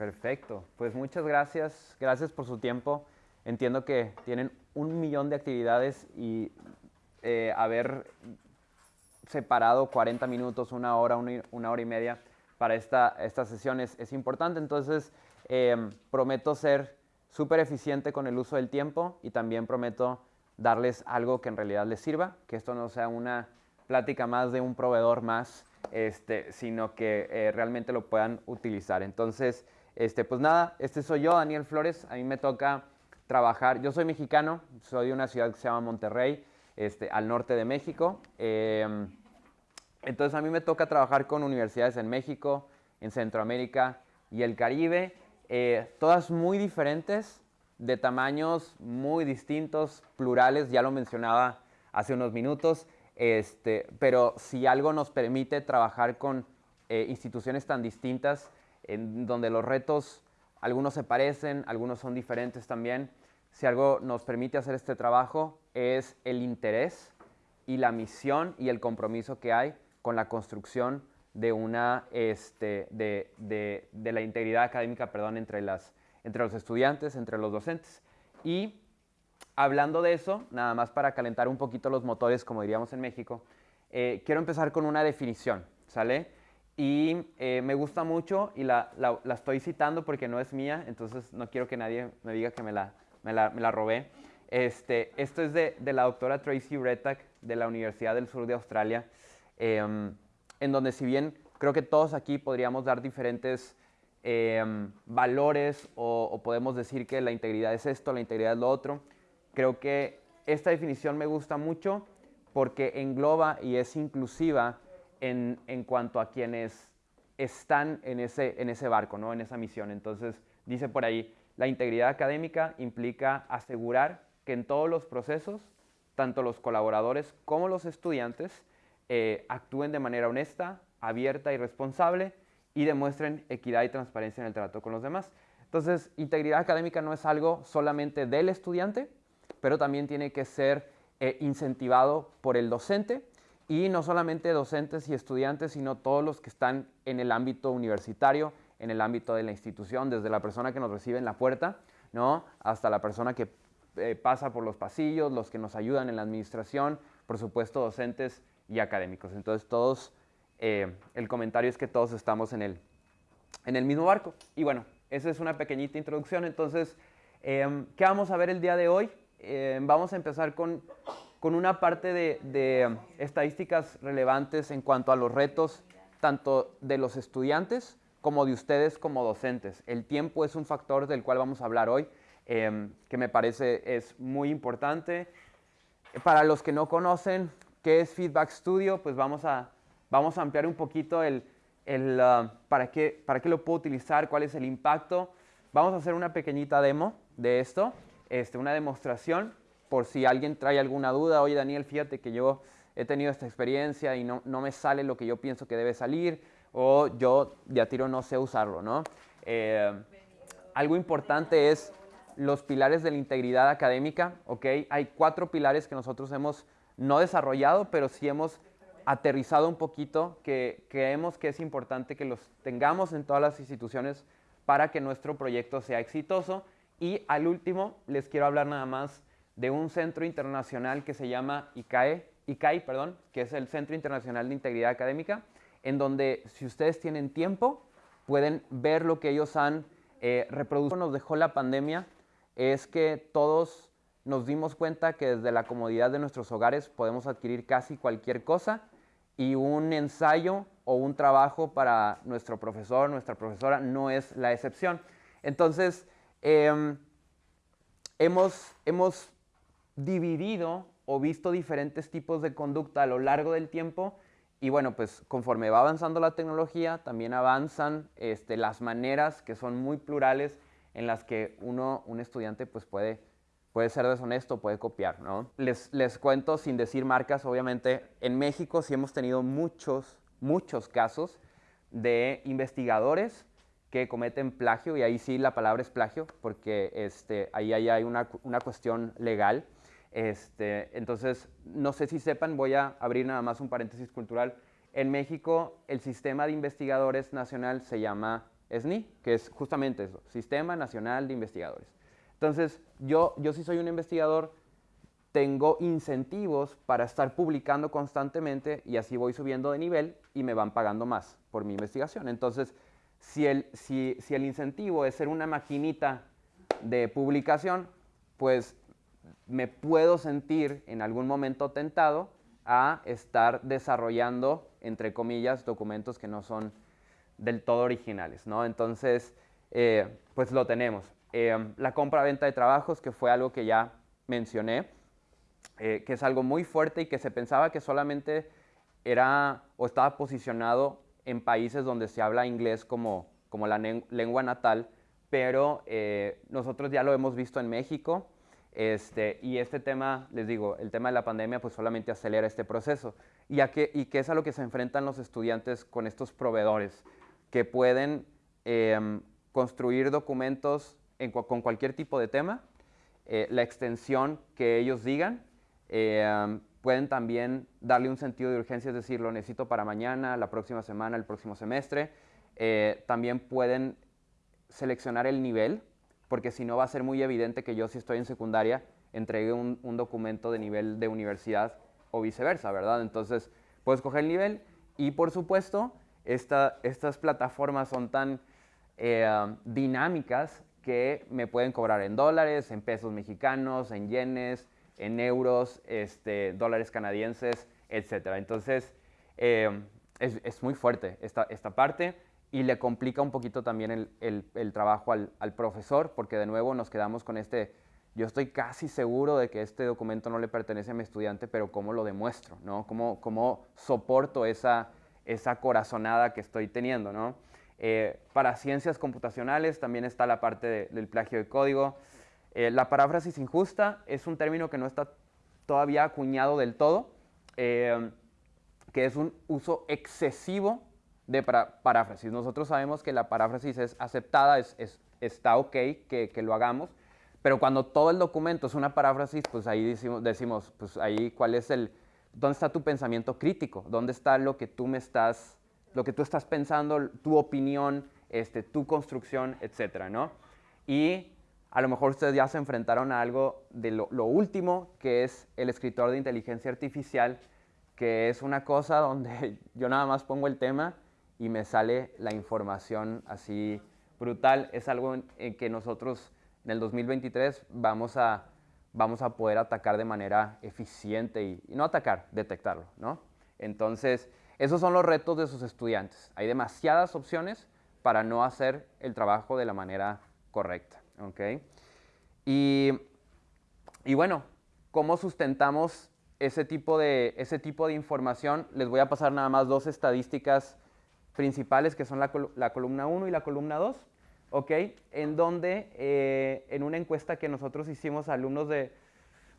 Perfecto. Pues muchas gracias. Gracias por su tiempo. Entiendo que tienen un millón de actividades y eh, haber separado 40 minutos, una hora, una, hora y media para esta, esta sesión es, es importante. Entonces, em, prometo ser súper eficiente con el uso del tiempo y también prometo darles algo que en realidad les sirva, que esto no sea una plática más de un proveedor más, este, sino que eh, realmente lo puedan utilizar. Entonces, este, pues nada, este soy yo, Daniel Flores, a mí me toca trabajar, yo soy mexicano, soy de una ciudad que se llama Monterrey, este, al norte de México. Em, entonces a mí me toca trabajar con universidades en México, en Centroamérica y el Caribe, eh, todas muy diferentes, de tamaños muy distintos, plurales, ya lo mencionaba hace unos minutos, este, pero si algo nos permite trabajar con eh, instituciones tan distintas, en donde los retos, algunos se parecen, algunos son diferentes también, si algo nos permite hacer este trabajo es el interés y la misión y el compromiso que hay con la construcción de, una, este, de, de, de la integridad académica perdón, entre, las, entre los estudiantes, entre los docentes. Y hablando de eso, nada más para calentar un poquito los motores, como diríamos en México, eh, quiero empezar con una definición, ¿sale? Y eh, me gusta mucho y la, la, la, estoy citando porque no es mía, entonces no quiero que nadie me diga que me la, me la, me la robé. Este, esto es de, de, la doctora Tracy Retak de la Universidad del Sur de Australia, eh, en donde si bien creo que todos aquí podríamos dar diferentes eh, valores o, o, podemos decir que la integridad es esto, la integridad es lo otro, creo que esta definición me gusta mucho porque engloba y es inclusiva en, cuanto a quienes están en ese, en ese barco, ¿no? en esa misión. Entonces, dice por ahí, la integridad académica implica asegurar que en todos los procesos, tanto los colaboradores como los estudiantes eh, actúen de manera honesta, abierta y responsable y demuestren equidad y transparencia en el trato con los demás. Entonces, integridad académica no es algo solamente del estudiante, pero también tiene que ser eh, incentivado por el docente y no solamente docentes y estudiantes, sino todos los que están en el ámbito universitario, en el ámbito de la institución, desde la persona que nos recibe en la puerta, ¿no? hasta la persona que eh, pasa por los pasillos, los que nos ayudan en la administración, por supuesto docentes y académicos. Entonces todos, eh, el comentario es que todos estamos en el, en el mismo barco. Y bueno, esa es una pequeñita introducción. Entonces, eh, ¿qué vamos a ver el día de hoy? Eh, vamos a empezar con, con una parte de, de estadísticas relevantes en cuanto a los retos tanto de los estudiantes como de ustedes como docentes. El tiempo es un factor del cual vamos a hablar hoy, eh, que me parece es muy importante. Para los que no conocen qué es Feedback Studio, pues vamos a, vamos a ampliar un poquito el, el uh, para, qué, para qué lo puedo utilizar, cuál es el impacto. Vamos a hacer una pequeñita demo de esto, este, una demostración, por si alguien trae alguna duda. Oye, Daniel, fíjate que yo he tenido esta experiencia y no, no me sale lo que yo pienso que debe salir o yo de a tiro no sé usarlo, ¿no? Eh, algo importante es los pilares de la integridad académica, ¿ok? Hay cuatro pilares que nosotros hemos no desarrollado, pero sí hemos aterrizado un poquito, que creemos que es importante que los tengamos en todas las instituciones para que nuestro proyecto sea exitoso. Y al último, les quiero hablar nada más de un centro internacional que se llama ICAE, ICAI, perdón, que es el Centro Internacional de Integridad Académica, en donde si ustedes tienen tiempo, pueden ver lo que ellos han eh, reproducido. Nos dejó la pandemia, es que todos nos dimos cuenta que desde la comodidad de nuestros hogares podemos adquirir casi cualquier cosa y un ensayo o un trabajo para nuestro profesor, nuestra profesora, no es la excepción. Entonces, eh, hemos, hemos dividido o visto diferentes tipos de conducta a lo largo del tiempo y bueno, pues conforme va avanzando la tecnología, también avanzan este, las maneras que son muy plurales en las que uno, un estudiante, pues puede, puede ser deshonesto, puede copiar, ¿no? Les, les cuento, sin decir marcas, obviamente, en México sí hemos tenido muchos, muchos casos de investigadores que cometen plagio, y ahí sí la palabra es plagio, porque este, ahí, ahí hay una, una cuestión legal, este, entonces, no sé si sepan, voy a abrir nada más un paréntesis cultural. En México, el sistema de investigadores nacional se llama SNI, que es justamente eso, Sistema Nacional de Investigadores. Entonces, yo, yo sí soy un investigador, tengo incentivos para estar publicando constantemente y así voy subiendo de nivel y me van pagando más por mi investigación. Entonces, si el, si, si el incentivo es ser una maquinita de publicación, pues me puedo sentir en algún momento tentado a estar desarrollando, entre comillas, documentos que no son del todo originales, ¿no? Entonces, eh, pues lo tenemos. Eh, la compra-venta de trabajos, que fue algo que ya mencioné, eh, que es algo muy fuerte y que se pensaba que solamente era o estaba posicionado en países donde se habla inglés como, como la lengua natal, pero nosotros ya lo hemos visto en México, este, y este tema, les digo, el tema de la pandemia pues solamente acelera este proceso. ¿Y, a qué, es a lo que se enfrentan los estudiantes con estos proveedores? Que pueden em, construir documentos con cualquier tipo de tema, eh, la extensión que ellos digan, em, pueden también darle un sentido de urgencia, es decir, lo necesito para mañana, la próxima semana, el próximo semestre. Eh, también pueden seleccionar el nivel, porque si no va a ser muy evidente que yo si estoy en secundaria entregue un, documento de nivel de universidad o viceversa, ¿verdad? Entonces, puedo escoger el nivel y por supuesto, estas plataformas son tan eh, dinámicas que me pueden cobrar en dólares, en pesos mexicanos, en yenes, en euros, este, dólares canadienses, etc. Entonces, eh, es, muy fuerte esta, esta parte y le complica un poquito también el, trabajo al, profesor, porque de nuevo nos quedamos con este, yo estoy casi seguro de que este documento no le pertenece a mi estudiante, pero ¿cómo lo demuestro? ¿no? ¿Cómo, cómo soporto esa, esa corazonada que estoy teniendo? ¿no? Eh, para ciencias computacionales también está la parte del plagio de código. Eh, la paráfrasis injusta es un término que no está todavía acuñado del todo, eh, que es un uso excesivo de paráfrasis. Nosotros sabemos que la paráfrasis es aceptada, es, está ok que, lo hagamos, pero cuando todo el documento es una paráfrasis, pues ahí decimos, decimos, pues ahí cuál es el, dónde está tu pensamiento crítico, dónde está lo que tú me estás, lo que tú estás pensando, tu opinión, este, tu construcción, etcétera, ¿no? Y a lo mejor ustedes ya se enfrentaron a algo de lo último, que es el escritor de inteligencia artificial, que es una cosa donde yo nada más pongo el tema y me sale la información así brutal. Es algo en, que nosotros en el 2023 vamos a, vamos a poder atacar de manera eficiente y, no atacar, detectarlo, ¿no? Entonces, esos son los retos de sus estudiantes. Hay demasiadas opciones para no hacer el trabajo de la manera correcta, ¿ok? Y, y bueno, ¿cómo sustentamos ese tipo, de, ese tipo de información? Les voy a pasar nada más dos estadísticas principales, que son la, columna 1 y la columna 2, ¿ok? En donde, eh, en una encuesta que nosotros hicimos a alumnos de,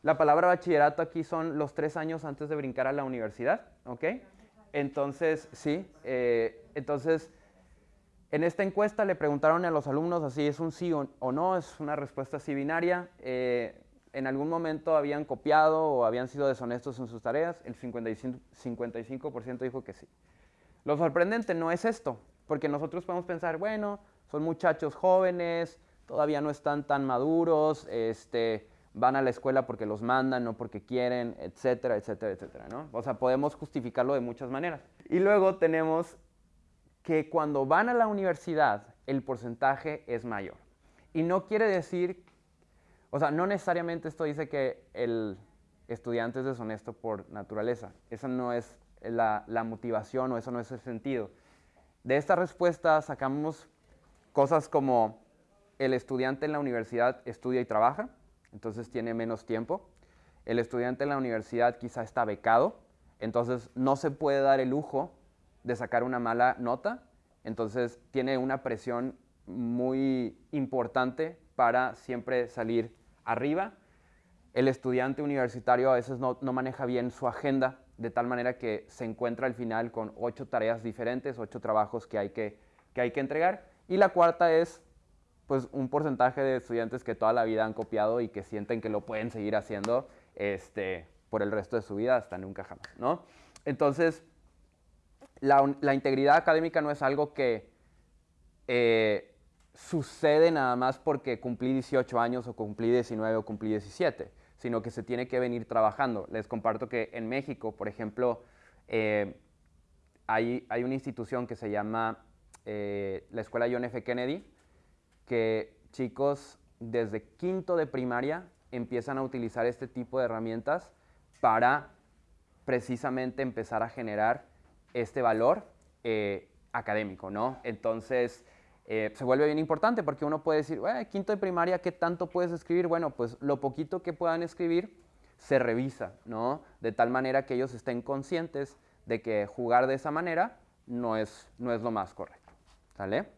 la palabra bachillerato aquí son los tres años antes de brincar a la universidad, ¿ok? Entonces, sí, eh, entonces, en esta encuesta le preguntaron a los alumnos así, ¿es un sí o, no? Es una respuesta así binaria. Eh, en algún momento habían copiado o habían sido deshonestos en sus tareas, el 55%, 55 dijo que sí. Lo sorprendente no es esto, porque nosotros podemos pensar, bueno, son muchachos jóvenes, todavía no están tan maduros, este, van a la escuela porque los mandan, no porque quieren, etcétera, etcétera, etcétera, ¿no? O sea, podemos justificarlo de muchas maneras. Y luego tenemos que cuando van a la universidad, el porcentaje es mayor. Y no quiere decir, o sea, no necesariamente esto dice que el estudiante es deshonesto por naturaleza. Esa no es la, motivación o eso no es el sentido. De esta respuesta sacamos cosas como el estudiante en la universidad estudia y trabaja, entonces tiene menos tiempo. El estudiante en la universidad quizá está becado, entonces no se puede dar el lujo de sacar una mala nota, entonces tiene una presión muy importante para siempre salir arriba. El estudiante universitario a veces no, maneja bien su agenda de tal manera que se encuentra al final con ocho tareas diferentes, ocho trabajos que hay que, que, hay que entregar. Y la cuarta es pues, un porcentaje de estudiantes que toda la vida han copiado y que sienten que lo pueden seguir haciendo este, por el resto de su vida hasta nunca jamás. ¿no? Entonces, la, integridad académica no es algo que eh, sucede nada más porque cumplí 18 años o cumplí 19 o cumplí 17, sino que se tiene que venir trabajando. Les comparto que en México, por ejemplo, eh, hay, hay, una institución que se llama eh, la Escuela John F. Kennedy, que chicos desde quinto de primaria empiezan a utilizar este tipo de herramientas para precisamente empezar a generar este valor eh, académico, ¿no? Entonces, eh, se vuelve bien importante porque uno puede decir, quinto de primaria, ¿qué tanto puedes escribir? Bueno, pues lo poquito que puedan escribir se revisa, ¿no? De tal manera que ellos estén conscientes de que jugar de esa manera no es, no es lo más correcto, ¿sale?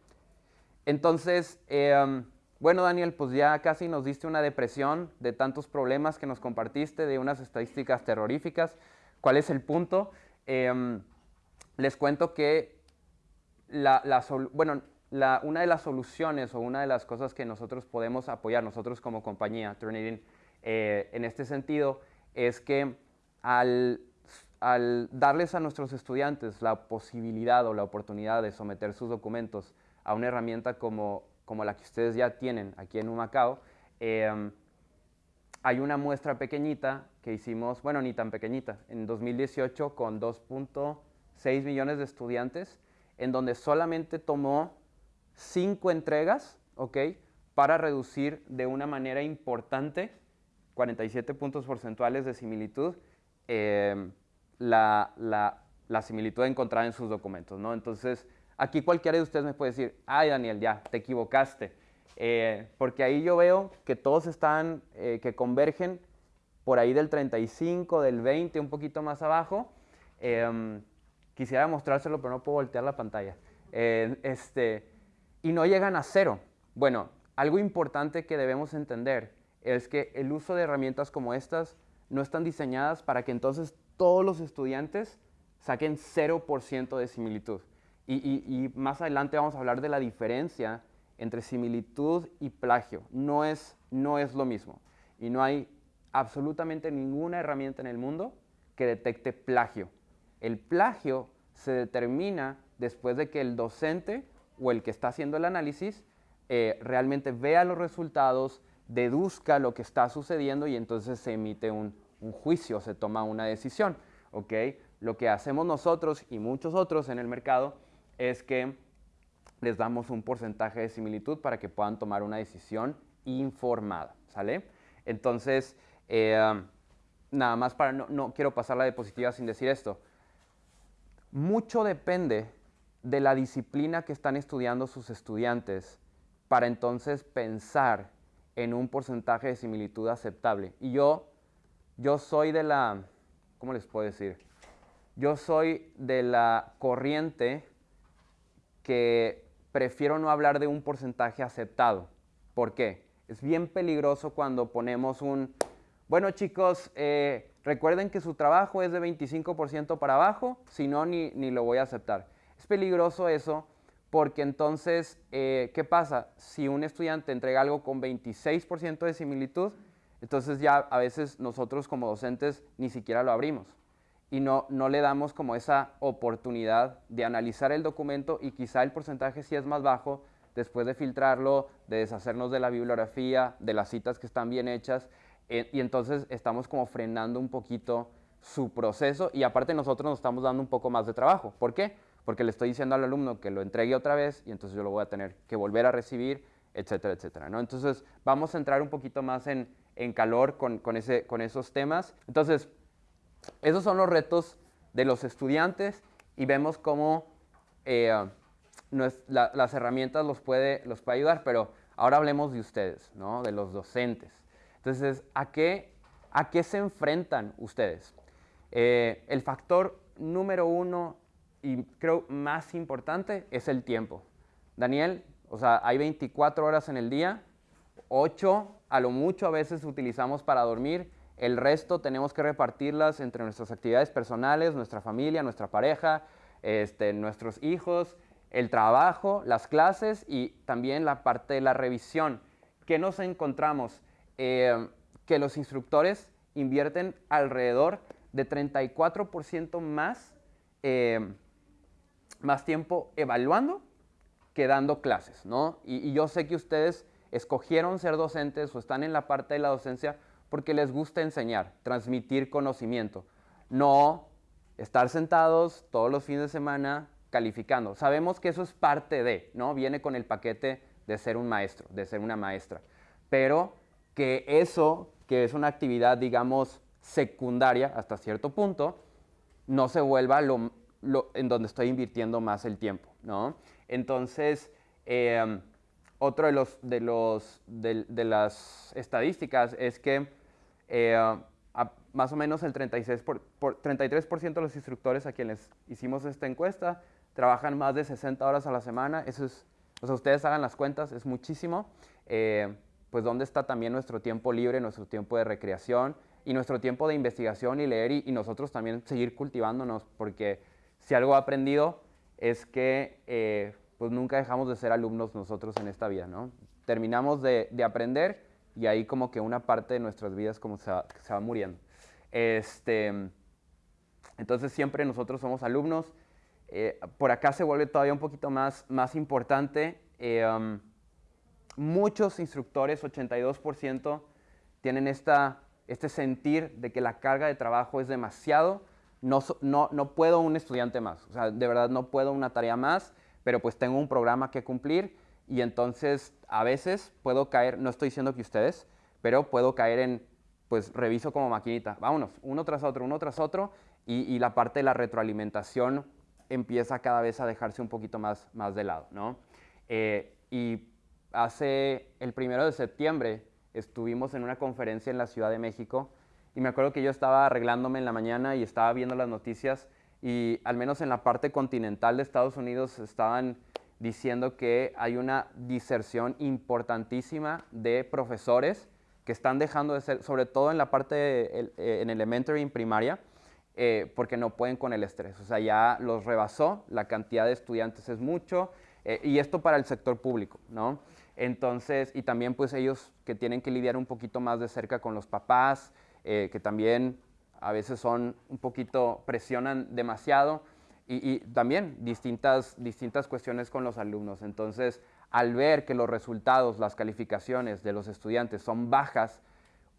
Entonces, em, bueno, Daniel, pues ya casi nos diste una depresión de tantos problemas que nos compartiste, de unas estadísticas terroríficas. ¿Cuál es el punto? Em, les cuento que la, bueno, una de las soluciones o una de las cosas que nosotros podemos apoyar, nosotros como compañía, Turnitin, eh, en este sentido, es que al, darles a nuestros estudiantes la posibilidad o la oportunidad de someter sus documentos a una herramienta como, como la que ustedes ya tienen aquí en Humacao, em, hay una muestra pequeñita que hicimos, bueno, ni tan pequeñita, en 2018 con 2.6 millones de estudiantes, en donde solamente tomó cinco entregas, ¿ok? Para reducir de una manera importante, 47 puntos porcentuales de similitud, em, la, la, la, similitud encontrada en sus documentos, ¿no? Entonces, Aquí cualquiera de ustedes me puede decir, ay Daniel, ya, te equivocaste. Eh, porque ahí yo veo que todos están, eh, que convergen por ahí del 35, del 20, un poquito más abajo. Em, quisiera mostrárselo, pero no puedo voltear la pantalla. Eh, este, y no llegan a cero. Bueno, algo importante que debemos entender es que el uso de herramientas como estas no están diseñadas para que entonces todos los estudiantes saquen 0% de similitud. Y, más adelante vamos a hablar de la diferencia entre similitud y plagio. No es, no es lo mismo. Y no hay absolutamente ninguna herramienta en el mundo que detecte plagio. El plagio se determina después de que el docente o el que está haciendo el análisis eh, realmente vea los resultados, deduzca lo que está sucediendo y entonces se emite un, juicio, se toma una decisión. ¿okay? Lo que hacemos nosotros y muchos otros en el mercado es que les damos un porcentaje de similitud para que puedan tomar una decisión informada, ¿sale? Entonces, eh, nada más para, no, no quiero pasar la diapositiva sin decir esto. Mucho depende de la disciplina que están estudiando sus estudiantes para entonces pensar en un porcentaje de similitud aceptable. Y yo, yo soy de la, ¿cómo les puedo decir? Yo soy de la corriente que prefiero no hablar de un porcentaje aceptado. ¿Por qué? Es bien peligroso cuando ponemos un, bueno chicos, eh, recuerden que su trabajo es de 25% para abajo, si no, ni, lo voy a aceptar. Es peligroso eso porque entonces, eh, ¿qué pasa? Si un estudiante entrega algo con 26% de similitud, entonces ya a veces nosotros como docentes ni siquiera lo abrimos y no, no le damos como esa oportunidad de analizar el documento y quizá el porcentaje sí es más bajo después de filtrarlo, de deshacernos de la bibliografía, de las citas que están bien hechas, eh, y entonces estamos como frenando un poquito su proceso y aparte nosotros nos estamos dando un poco más de trabajo. ¿Por qué? Porque le estoy diciendo al alumno que lo entregue otra vez y entonces yo lo voy a tener que volver a recibir, etcétera, etcétera. ¿no? Entonces vamos a entrar un poquito más en, en calor con, con, ese, con esos temas. Entonces, esos son los retos de los estudiantes y vemos cómo eh, las herramientas los puede, los puede ayudar, pero ahora hablemos de ustedes, ¿no? de los docentes. Entonces, ¿a qué, a qué se enfrentan ustedes? Eh, el factor número uno y creo más importante es el tiempo. Daniel, o sea, hay 24 horas en el día, 8 a lo mucho a veces utilizamos para dormir el resto tenemos que repartirlas entre nuestras actividades personales, nuestra familia, nuestra pareja, este, nuestros hijos, el trabajo, las clases y también la parte de la revisión. ¿Qué nos encontramos? Eh, que los instructores invierten alrededor de 34% más, eh, más tiempo evaluando que dando clases, ¿no? Y, yo sé que ustedes escogieron ser docentes o están en la parte de la docencia porque les gusta enseñar, transmitir conocimiento, no estar sentados todos los fines de semana calificando. Sabemos que eso es parte de, ¿no? Viene con el paquete de ser un maestro, de ser una maestra. Pero que eso, que es una actividad, digamos, secundaria hasta cierto punto, no se vuelva lo, en donde estoy invirtiendo más el tiempo, ¿no? Entonces, em, otro de, los, de, los, de, las estadísticas es que eh, más o menos el 36 por, 33% de los instructores a quienes hicimos esta encuesta trabajan más de 60 horas a la semana. Eso es, o sea, ustedes hagan las cuentas, es muchísimo. Eh, pues dónde está también nuestro tiempo libre, nuestro tiempo de recreación y nuestro tiempo de investigación y leer y, nosotros también seguir cultivándonos, porque si algo he aprendido es que eh, pues nunca dejamos de ser alumnos nosotros en esta vida, ¿no? Terminamos de, aprender y ahí como que una parte de nuestras vidas como se va, se muriendo. Este, entonces siempre nosotros somos alumnos. Eh, por acá se vuelve todavía un poquito más, más importante. Eh, um, muchos instructores, 82%, tienen esta este sentir de que la carga de trabajo es demasiado, no, no, no puedo un estudiante más, o sea, de verdad no puedo una tarea más, pero pues tengo un programa que cumplir y entonces a veces puedo caer, no estoy diciendo que ustedes, pero puedo caer en, pues reviso como maquinita, vámonos, uno tras otro, uno tras otro, y, la parte de la retroalimentación empieza cada vez a dejarse un poquito más, más de lado, ¿no? Eh, y hace el primero de septiembre, estuvimos en una conferencia en la Ciudad de México y me acuerdo que yo estaba arreglándome en la mañana y estaba viendo las noticias y al menos en la parte continental de Estados Unidos estaban diciendo que hay una diserción importantísima de profesores que están dejando de ser, sobre todo en la parte eh, en elementary, en primaria, eh, porque no pueden con el estrés. O sea, ya los rebasó, la cantidad de estudiantes es mucho, eh, y esto para el sector público, ¿no? Entonces, y también pues ellos que tienen que lidiar un poquito más de cerca con los papás, eh, que también a veces son un poquito, presionan demasiado, y, también distintas, distintas cuestiones con los alumnos. Entonces, al ver que los resultados, las calificaciones de los estudiantes son bajas,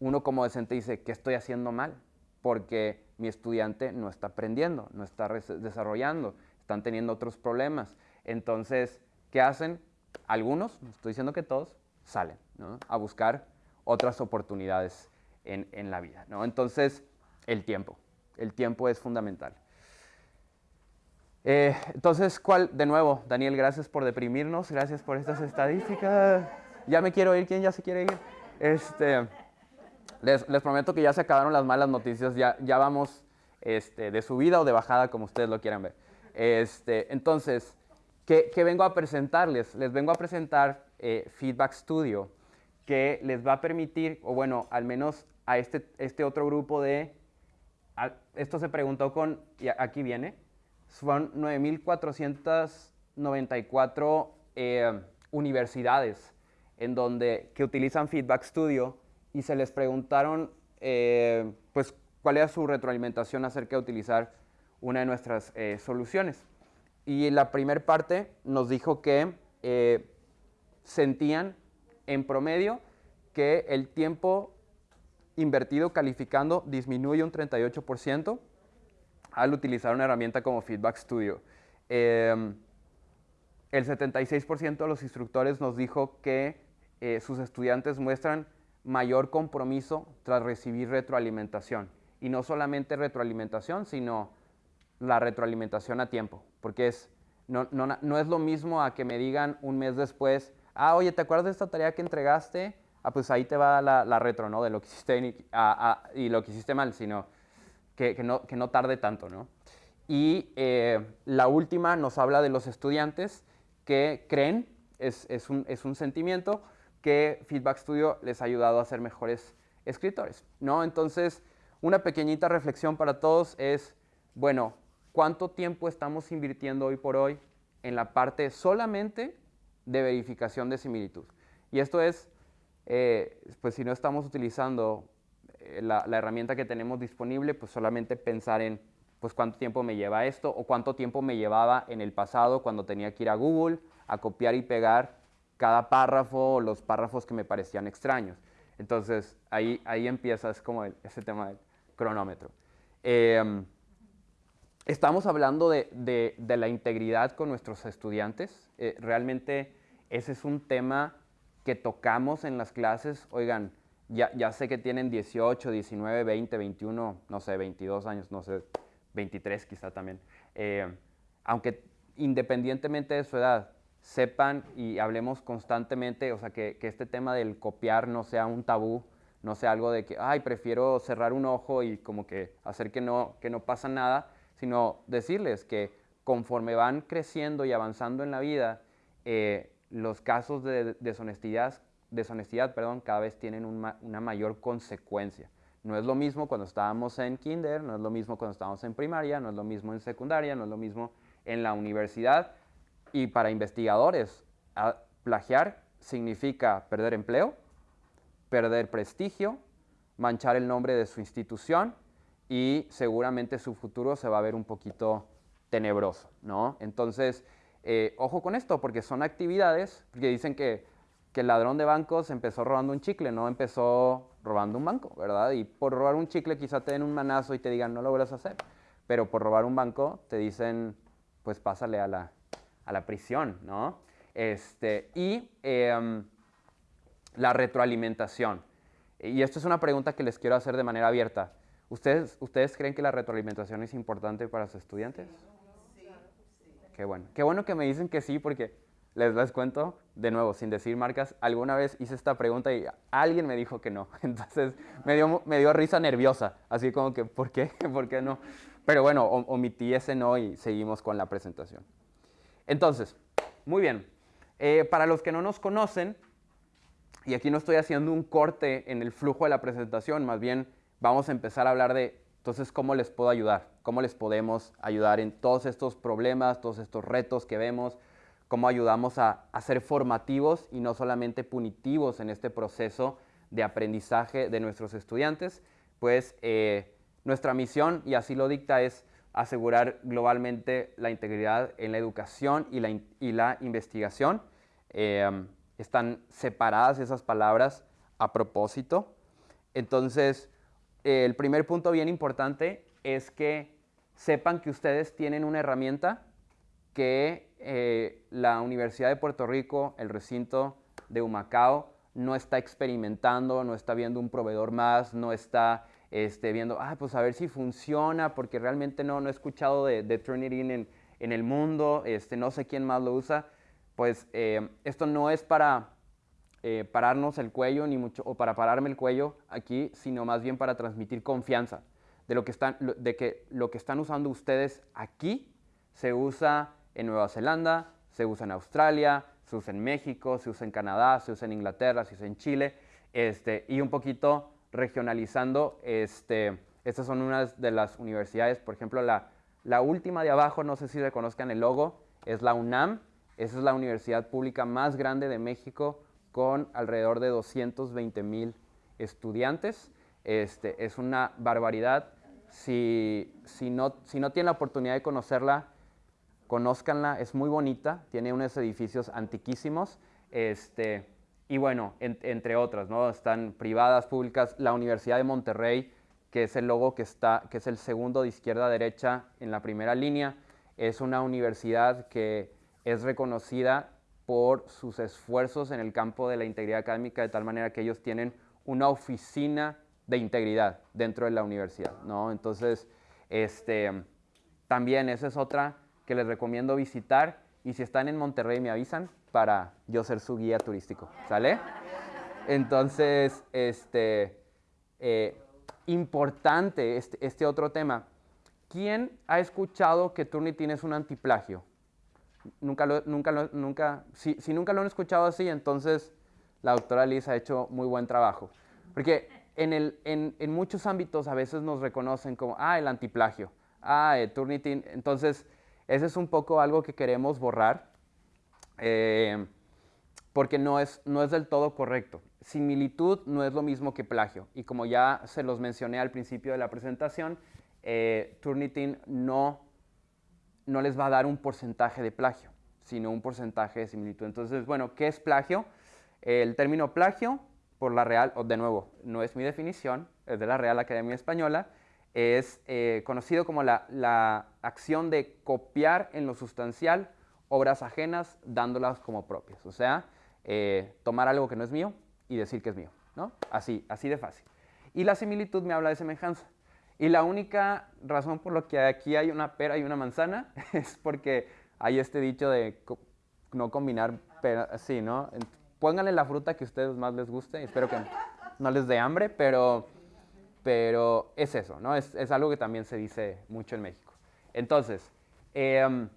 uno como docente dice, ¿qué estoy haciendo mal? Porque mi estudiante no está aprendiendo, no está desarrollando, están teniendo otros problemas. Entonces, ¿qué hacen? algunos, no estoy diciendo que todos, salen a buscar otras oportunidades en, la vida. ¿no? Entonces, el tiempo. El tiempo es fundamental. Eh, entonces, ¿cuál? De nuevo, Daniel, gracias por deprimirnos, gracias por estas estadísticas. Ya me quiero ir, ¿quién ya se quiere ir? Este, les, prometo que ya se acabaron las malas noticias, ya, ya vamos este, de subida o de bajada, como ustedes lo quieran ver. Este, entonces, ¿Qué, vengo a presentarles? Les vengo a presentar eh, Feedback Studio, que les va a permitir, o bueno, al menos a este, este otro grupo de, esto se preguntó con, y aquí viene, son 9.494 eh, universidades en donde, que utilizan Feedback Studio y se les preguntaron, eh, pues, cuál era su retroalimentación acerca de utilizar una de nuestras soluciones. Y la primera parte nos dijo que eh, sentían en promedio que el tiempo invertido calificando disminuye un 38% al utilizar una herramienta como Feedback Studio. Em, el 76% de los instructores nos dijo que eh, sus estudiantes muestran mayor compromiso tras recibir retroalimentación. Y no solamente retroalimentación, sino la retroalimentación a tiempo, porque es, no, no, no, es lo mismo a que me digan un mes después, ah, oye, ¿te acuerdas de esta tarea que entregaste? Ah, pues ahí te va la, la retro, ¿no? De lo que hiciste y, y lo que hiciste mal, sino que, que, no, que no tarde tanto, ¿no? Y eh, la última nos habla de los estudiantes que creen, es, es, un, es un sentimiento, que Feedback Studio les ha ayudado a ser mejores escritores, ¿no? Entonces, una pequeñita reflexión para todos es, bueno, ¿Cuánto tiempo estamos invirtiendo hoy por hoy en la parte solamente de verificación de similitud? Y esto es, eh, pues si no estamos utilizando eh, la, herramienta que tenemos disponible, pues solamente pensar en pues cuánto tiempo me lleva esto o cuánto tiempo me llevaba en el pasado cuando tenía que ir a Google a copiar y pegar cada párrafo o los párrafos que me parecían extraños. Entonces, ahí, ahí empieza, como ese tema del cronómetro. Em, estamos hablando de, la integridad con nuestros estudiantes. Eh, realmente ese es un tema que tocamos en las clases. Oigan, ya, ya, sé que tienen 18, 19, 20, 21, no sé, 22 años, no sé, 23 quizá también. Eh, aunque independientemente de su edad, sepan y hablemos constantemente, o sea, que, que, este tema del copiar no sea un tabú, no sea algo de que, ay, prefiero cerrar un ojo y como que hacer que no, que no pasa nada, sino decirles que conforme van creciendo y avanzando en la vida, eh, los casos de deshonestidad, deshonestidad perdón, cada vez tienen una mayor consecuencia. No es lo mismo cuando estábamos en kinder, no es lo mismo cuando estábamos en primaria, no es lo mismo en secundaria, no es lo mismo en la universidad y para investigadores, plagiar significa perder empleo, perder prestigio, manchar el nombre de su institución y seguramente su futuro se va a ver un poquito tenebroso, ¿no? Entonces, eh, ojo con esto, porque son actividades que dicen que, el ladrón de bancos empezó robando un chicle, no empezó robando un banco, ¿verdad? Y por robar un chicle quizá te den un manazo y te digan, no lo vuelvas a hacer, pero por robar un banco te dicen, pues pásale a la, a la prisión, ¿no? Este, y em, la retroalimentación. Y esto es una pregunta que les quiero hacer de manera abierta. ¿Ustedes, ¿Ustedes creen que la retroalimentación es importante para sus estudiantes? Qué bueno. Qué bueno que me dicen que sí, porque les, les cuento, de nuevo, sin decir marcas, alguna vez hice esta pregunta y alguien me dijo que no. Entonces me dio, me dio risa nerviosa, así como que, ¿por qué? ¿Por qué no? Pero bueno, omití ese no y seguimos con la presentación. Entonces, muy bien. Eh, para los que no nos conocen, y aquí no estoy haciendo un corte en el flujo de la presentación, más bien vamos a empezar a hablar de, entonces, ¿cómo les puedo ayudar? ¿Cómo les podemos ayudar en todos estos problemas, todos estos retos que vemos? ¿Cómo ayudamos a, ser formativos y no solamente punitivos en este proceso de aprendizaje de nuestros estudiantes? Pues eh, nuestra misión, y así lo dicta, es asegurar globalmente la integridad en la educación y la, y la investigación. Eh, están separadas esas palabras a propósito. Entonces, el primer punto bien importante es que sepan que ustedes tienen una herramienta que eh, la Universidad de Puerto Rico, el recinto de Humacao, no está experimentando, no está viendo un proveedor más, no está este, viendo, ah, pues a ver si funciona, porque realmente no, no he escuchado de, de Trinity en, en, el mundo, este, no sé quién más lo usa, pues eh, esto no es para eh, pararnos el cuello, ni mucho, o para pararme el cuello aquí, sino más bien para transmitir confianza de, lo que están, de que lo que están usando ustedes aquí se usa en Nueva Zelanda, se usa en Australia, se usa en México, se usa en Canadá, se usa en Inglaterra, se usa en Chile, este, y un poquito regionalizando. Este, estas son unas de las universidades, por ejemplo, la, la última de abajo, no sé si reconozcan el logo, es la UNAM. Esa es la universidad pública más grande de México con alrededor de 220 mil estudiantes. Este, es una barbaridad. Si, si, no, si no tienen la oportunidad de conocerla, conózcanla, es muy bonita, tiene unos edificios antiquísimos. Este, y bueno, entre otras, ¿no? Están privadas, públicas, la Universidad de Monterrey, que es el logo que está, que es el segundo de izquierda a derecha en la primera línea, es una universidad que es reconocida por sus esfuerzos en el campo de la integridad académica, de tal manera que ellos tienen una oficina de integridad dentro de la universidad, ¿no? Entonces, este, también esa es otra que les recomiendo visitar y si están en Monterrey me avisan para yo ser su guía turístico, ¿sale? Entonces, este, eh, importante este, este, otro tema. ¿Quién ha escuchado que Turnitin es un antiplagio? Nunca nunca nunca, si, nunca lo han escuchado así, entonces la doctora Liz ha hecho muy buen trabajo. Porque en, el, en, en muchos ámbitos a veces nos reconocen como, ah, el antiplagio, ah, el Turnitin. Entonces, ese es un poco algo que queremos borrar eh, porque no es, no es del todo correcto. Similitud no es lo mismo que plagio. Y como ya se los mencioné al principio de la presentación, eh, Turnitin no, no les va a dar un porcentaje de plagio, sino un porcentaje de similitud. Entonces, bueno, ¿qué es plagio? El término plagio, por la Real, o de nuevo, no es mi definición, es de la Real Academia Española, es eh, conocido como la, acción de copiar en lo sustancial obras ajenas dándolas como propias. O sea, eh, tomar algo que no es mío y decir que es mío. ¿no? Así, así de fácil. Y la similitud me habla de semejanza. Y la única razón por la que aquí hay una pera y una manzana es porque hay este dicho de no combinar pera, sí, ¿no? Pónganle la fruta que a ustedes más les guste. Espero que no les dé hambre, pero pero es eso, ¿no? Es, algo que también se dice mucho en México. Entonces, eh,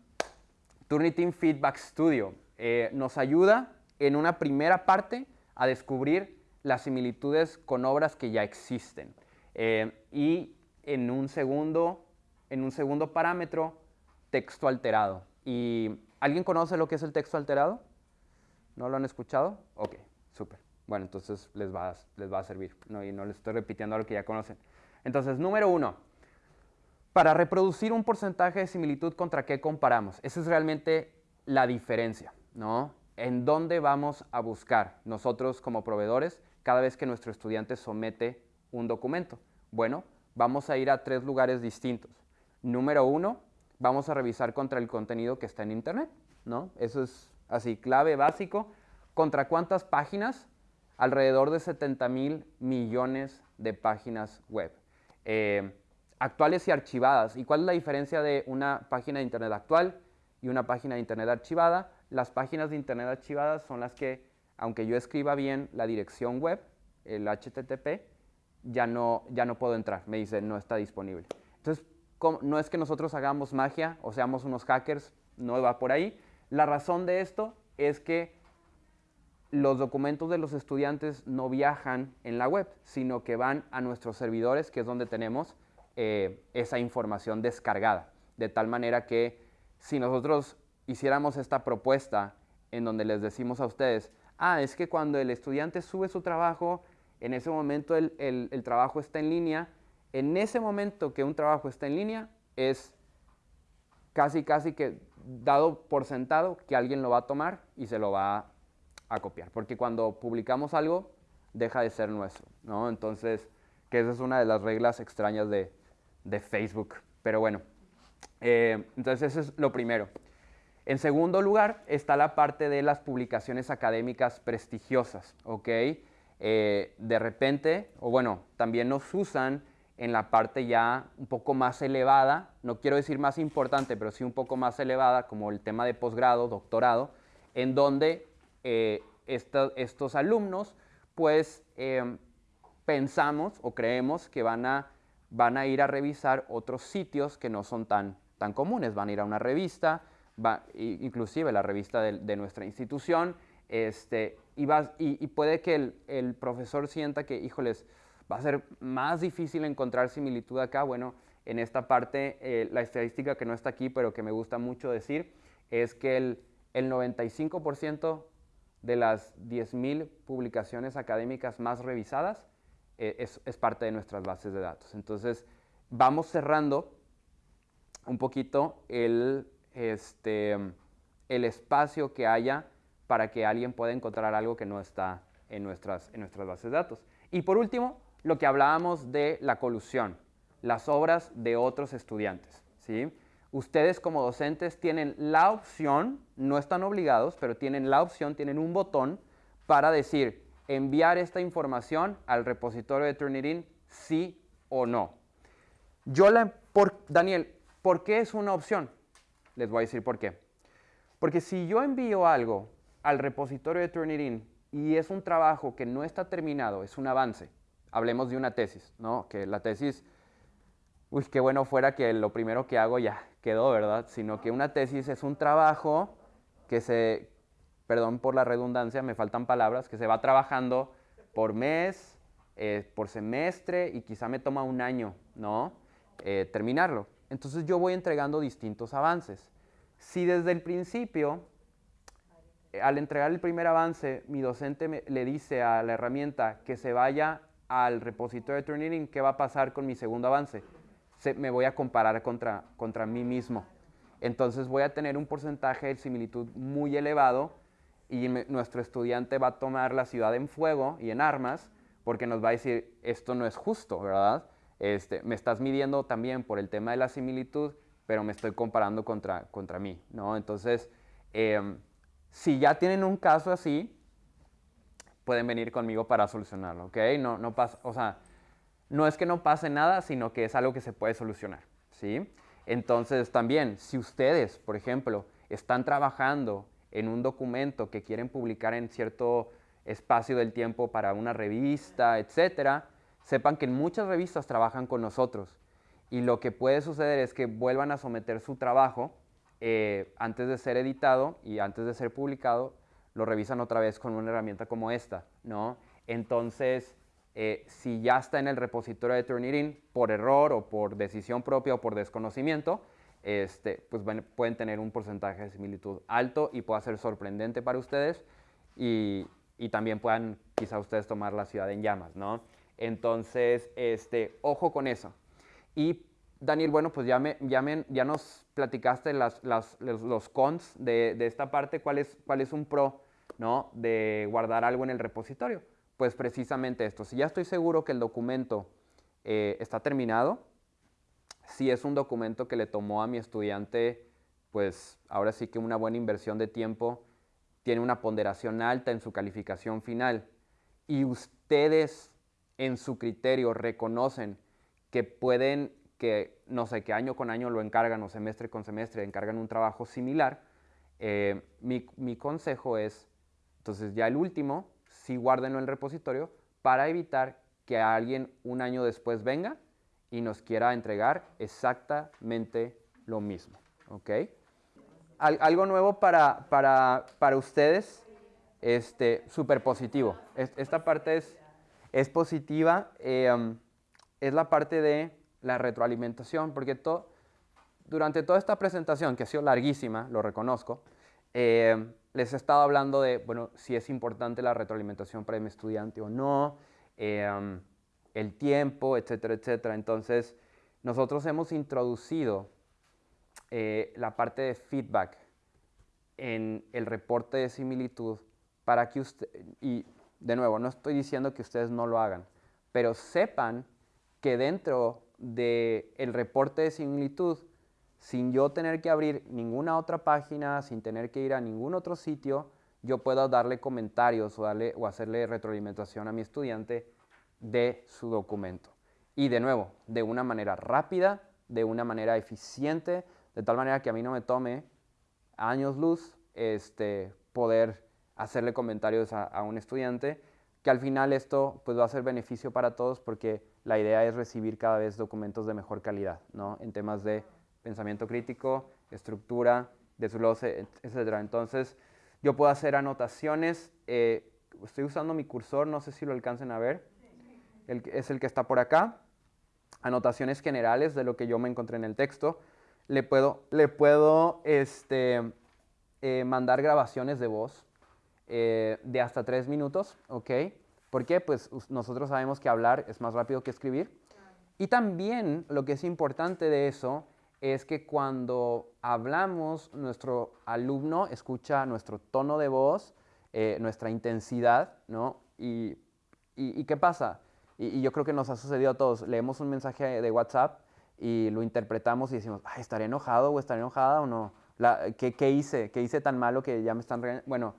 Turnitin Feedback Studio eh, nos ayuda en una primera parte a descubrir las similitudes con obras que ya existen. Eh, y en un, segundo, en un segundo parámetro, texto alterado. ¿Y alguien conoce lo que es el texto alterado? ¿No lo han escuchado? Ok, súper. Bueno, entonces les va, les va a servir, ¿no? y no les estoy repitiendo lo que ya conocen. Entonces, número uno, para reproducir un porcentaje de similitud, ¿contra qué comparamos? Esa es realmente la diferencia, ¿no? ¿En dónde vamos a buscar nosotros como proveedores cada vez que nuestro estudiante somete un documento? Bueno, vamos a ir a tres lugares distintos. Número uno, vamos a revisar contra el contenido que está en Internet, ¿no? Eso es así, clave básico. ¿Contra cuántas páginas alrededor de 70 mil millones de páginas web, eh, actuales y archivadas. ¿Y cuál es la diferencia de una página de Internet actual y una página de Internet archivada? Las páginas de Internet archivadas son las que, aunque yo escriba bien la dirección web, el HTTP, ya no, ya no puedo entrar, me dice no está disponible. Entonces, no es que nosotros hagamos magia o seamos unos hackers, no va por ahí. La razón de esto es que los documentos de los estudiantes no viajan en la web, sino que van a nuestros servidores, que es donde tenemos eh, esa información descargada. De tal manera que si nosotros hiciéramos esta propuesta en donde les decimos a ustedes, ah, es que cuando el estudiante sube su trabajo, en ese momento el, el trabajo está en línea, en ese momento que un trabajo está en línea, es casi, casi que dado por sentado que alguien lo va a tomar y se lo va a copiar, porque cuando publicamos algo, deja de ser nuestro, ¿no? Entonces, que esa es una de las reglas extrañas de, Facebook. Pero bueno, eh, entonces eso es lo primero. En segundo lugar está la parte de las publicaciones académicas prestigiosas, ¿ok? Eh, de repente, o bueno, también nos usan en la parte ya un poco más elevada, no quiero decir más importante, pero sí un poco más elevada, como el tema de posgrado, doctorado, en donde eh, estos alumnos, pues em, pensamos o creemos que van a, van a ir a revisar otros sitios que no son tan, tan comunes. Van a ir a una revista, va, inclusive la revista de, nuestra institución, este, y, puede que el, profesor sienta que, híjoles, va a ser más difícil encontrar similitud acá. Bueno, en esta parte, eh, la estadística que no está aquí, pero que me gusta mucho decir, es que el, el 95% de las 10.000 publicaciones académicas más revisadas eh, es, parte de nuestras bases de datos. Entonces, vamos cerrando un poquito el, este, el espacio que haya para que alguien pueda encontrar algo que no está en nuestras, en nuestras bases de datos. Y por último, lo que hablábamos de la colusión, las obras de otros estudiantes. ¿sí? ustedes como docentes tienen la opción, no están obligados, pero tienen la opción, tienen un botón para decir enviar esta información al repositorio de Turnitin sí o no. Yo la, por, Daniel, ¿por qué es una opción? Les voy a decir por qué. Porque si yo envío algo al repositorio de Turnitin y es un trabajo que no está terminado, es un avance, hablemos de una tesis, ¿no? Que la tesis uy, qué bueno fuera que lo primero que hago ya quedó, ¿verdad? Sino que una tesis es un trabajo que se, perdón por la redundancia, me faltan palabras, que se va trabajando por mes, eh, por semestre y quizá me toma un año, ¿no? Eh, terminarlo. Entonces yo voy entregando distintos avances. Si desde el principio, al entregar el primer avance, mi docente le dice a la herramienta que se vaya al repositorio de Turnitin, ¿qué va a pasar con mi segundo avance? me voy a comparar contra, contra mí mismo. entonces voy a tener un porcentaje de similitud muy elevado y nuestro estudiante va a tomar la ciudad en fuego y en armas porque nos va a decir, esto no es justo, ¿verdad? Este, me estás midiendo también por el tema de la similitud, pero me estoy comparando contra, contra mí, ¿no? Entonces, em, si ya tienen un caso así, pueden venir conmigo para solucionarlo, ¿ok? No, no pasa, o sea, no es que no pase nada, sino que es algo que se puede solucionar, ¿sí? Entonces, también, si ustedes, por ejemplo, están trabajando en un documento que quieren publicar en cierto espacio del tiempo para una revista, etcétera, sepan que muchas revistas trabajan con nosotros y lo que puede suceder es que vuelvan a someter su trabajo eh, antes de ser editado y antes de ser publicado, lo revisan otra vez con una herramienta como esta, ¿no? Entonces, eh, si ya está en el repositorio de Turnitin por error o por decisión propia o por desconocimiento, este, pues pueden tener un porcentaje de similitud alto y puede ser sorprendente para ustedes y, y también puedan quizá ustedes tomar la ciudad en llamas, ¿no? Entonces, este, ojo con eso. Y Daniel, bueno, pues ya, nos platicaste los, cons de, esta parte, ¿cuál es, cuál es un pro ¿no? de guardar algo en el repositorio. Pues precisamente esto, si ya estoy seguro que el documento eh, está terminado, si es un documento que le tomó a mi estudiante, pues ahora sí que una buena inversión de tiempo, tiene una ponderación alta en su calificación final y ustedes en su criterio reconocen que pueden, que no sé, que año con año lo encargan o semestre con semestre encargan un trabajo similar, eh, mi, mi, consejo es, entonces ya el último, sí guárdenlo en el repositorio para evitar que alguien un año después venga y nos quiera entregar exactamente lo mismo. ¿Ok? algo nuevo para, para, para ustedes, este, súper positivo. esta parte es, es positiva, eh, es la parte de la retroalimentación, porque todo, durante toda esta presentación, que ha sido larguísima, lo reconozco, eh, les he estado hablando de, bueno, si es importante la retroalimentación para mi estudiante o no, eh, el tiempo, etcétera, etcétera. Entonces, nosotros hemos introducido eh, la parte de feedback en el reporte de similitud para que usted, y de nuevo, no estoy diciendo que ustedes no lo hagan, pero sepan que dentro del el reporte de similitud, sin yo tener que abrir ninguna otra página, sin tener que ir a ningún otro sitio, yo puedo darle comentarios o, darle, o hacerle retroalimentación a mi estudiante de su documento. Y de nuevo, de una manera rápida, de una manera eficiente, de tal manera que a mí no me tome años luz este, poder hacerle comentarios a, un estudiante, que al final esto pues, va a ser beneficio para todos porque la idea es recibir cada vez documentos de mejor calidad, ¿no? En temas de pensamiento crítico, estructura, desglose, etc. Entonces, yo puedo hacer anotaciones. Eh, estoy usando mi cursor, no sé si lo alcancen a ver. es el que está por acá. Anotaciones generales de lo que yo me encontré en el texto le puedo, le puedo este, eh, mandar grabaciones de voz eh, de hasta tres minutos, ¿ok? ¿Por qué? Pues nosotros sabemos que hablar es más rápido que escribir. Y también lo que es importante de eso es que cuando hablamos, nuestro alumno escucha nuestro tono de voz, eh, nuestra intensidad, ¿no? Y, y, qué pasa? Y, y, yo creo que nos ha sucedido a todos. Leemos un mensaje de WhatsApp y lo interpretamos y decimos, Ay, ¿estaré enojado o estaré enojada o no? ¿qué, ¿qué, hice? ¿Qué hice tan malo que ya me están Bueno,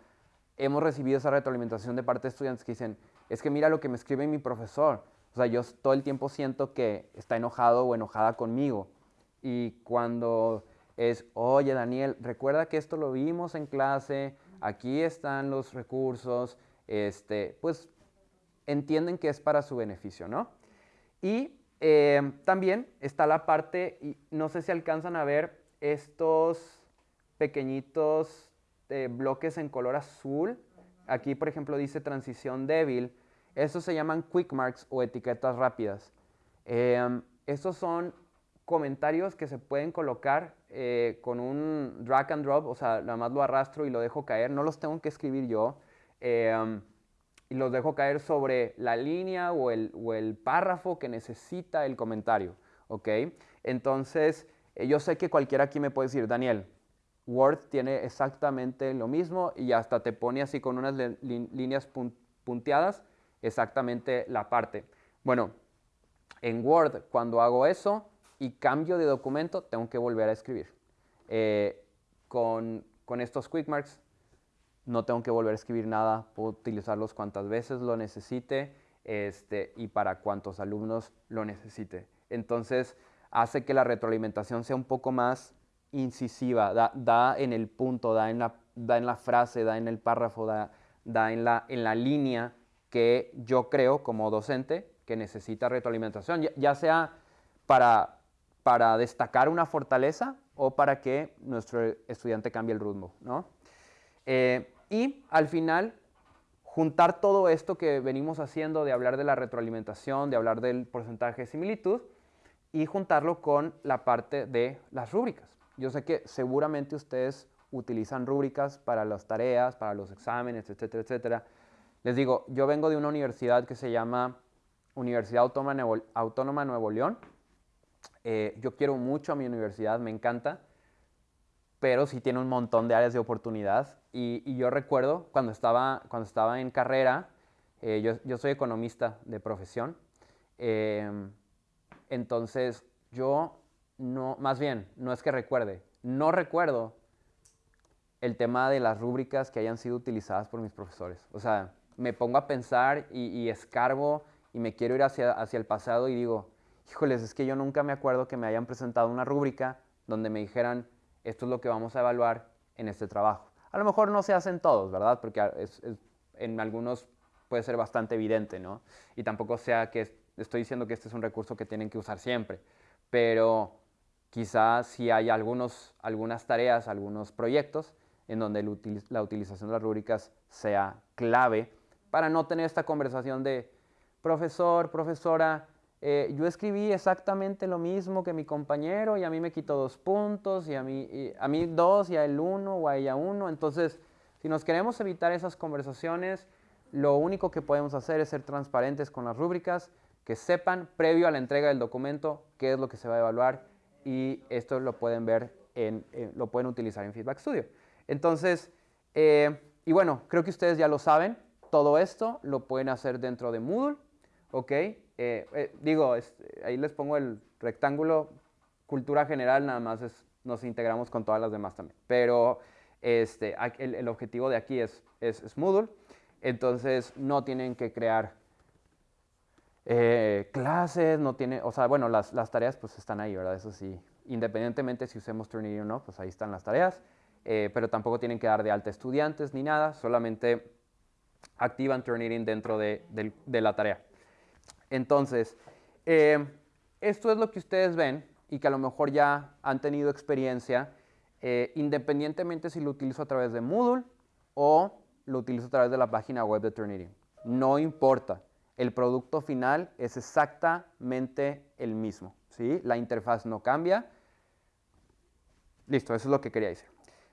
hemos recibido esa retroalimentación de parte de estudiantes que dicen, es que mira lo que me escribe mi profesor. O sea, yo todo el tiempo siento que está enojado o enojada conmigo. Y cuando es, oye Daniel, recuerda que esto lo vimos en clase, aquí están los recursos, este, pues entienden que es para su beneficio, ¿no? Y eh, también está la parte, y no sé si alcanzan a ver estos pequeñitos eh, bloques en color azul. Aquí, por ejemplo, dice transición débil. Estos se llaman quick marks o etiquetas rápidas. Eh, estos son comentarios que se pueden colocar con un drag and drop, o sea, nada más lo arrastro y lo dejo caer. No los tengo que escribir yo y los dejo caer sobre la línea o el, o el párrafo que necesita el comentario, ¿ok? Entonces, Eh, yo sé que cualquiera aquí me puede decir, Daniel, Word tiene exactamente lo mismo y hasta te pone así con unas líneas punteadas exactamente la parte. Bueno, en Word cuando hago eso y cambio de documento tengo que volver a escribir. Eh, con, con estos quick marks no tengo que volver a escribir nada, puedo utilizarlos cuantas veces lo necesite este, y para cuantos alumnos lo necesite. Entonces, hace que la retroalimentación sea un poco más incisiva, da, en el punto, da en la, da en la frase, da en el párrafo, da, da en, la, en la línea que yo creo como docente que necesita retroalimentación, ya, sea para, para destacar una fortaleza o para que nuestro estudiante cambie el rumbo. ¿no? Eh, y al final, juntar todo esto que venimos haciendo de hablar de la retroalimentación, de hablar del porcentaje de similitud, y juntarlo con la parte de las rúbricas. Yo sé que seguramente ustedes utilizan rúbricas para las tareas, para los exámenes, etcétera, etcétera. Les digo, yo vengo de una universidad que se llama Universidad Autónoma Nuevo, León. Eh, yo quiero mucho a mi universidad, me encanta, pero sí tiene un montón de áreas de oportunidad. Y, yo recuerdo cuando estaba, cuando estaba en carrera, eh, yo, soy economista de profesión, eh, entonces, yo no, más bien, no es que recuerde, no recuerdo el tema de las rúbricas que hayan sido utilizadas por mis profesores. O sea, me pongo a pensar y, escarbo y me quiero ir hacia, hacia el pasado y digo, híjoles, es que yo nunca me acuerdo que me hayan presentado una rúbrica donde me dijeran, esto es lo que vamos a evaluar en este trabajo. A lo mejor no se hacen todos, ¿verdad? Porque en algunos puede ser bastante evidente, ¿no? Y tampoco sea que estoy diciendo que este es un recurso que tienen que usar siempre, pero quizás si hay algunos, algunas tareas, algunos proyectos en donde la utilización de las rúbricas sea clave para no tener esta conversación de profesor, profesora, eh, yo escribí exactamente lo mismo que mi compañero y a mí me quitó dos puntos y a mí, a mí dos y a él uno o a ella uno. Entonces, si nos queremos evitar esas conversaciones, lo único que podemos hacer es ser transparentes con las rúbricas, que sepan previo a la entrega del documento qué es lo que se va a evaluar y esto lo pueden ver, en, lo pueden utilizar en Feedback Studio. Entonces, eh, y bueno, creo que ustedes ya lo saben, todo esto lo pueden hacer dentro de Moodle, ¿ok? Eh, eh, digo, ahí les pongo el rectángulo, cultura general, nada más es, nos integramos con todas las demás también, pero este, el, objetivo de aquí es, es, Moodle, entonces no tienen que crear eh, clases, no tiene, o sea, bueno, las, tareas pues están ahí, ¿verdad? Eso sí, independientemente si usemos Turnitin o no, pues ahí están las tareas, pero tampoco tienen que dar de alta estudiantes ni nada, solamente activan Turnitin dentro de, la tarea. Entonces, eh, esto es lo que ustedes ven y que a lo mejor ya han tenido experiencia, independientemente si lo utilizo a través de Moodle o lo utilizo a través de la página web de Turnitin. No importa el producto final es exactamente el mismo. ¿sí? La interfaz no cambia. Listo, eso es lo que quería decir.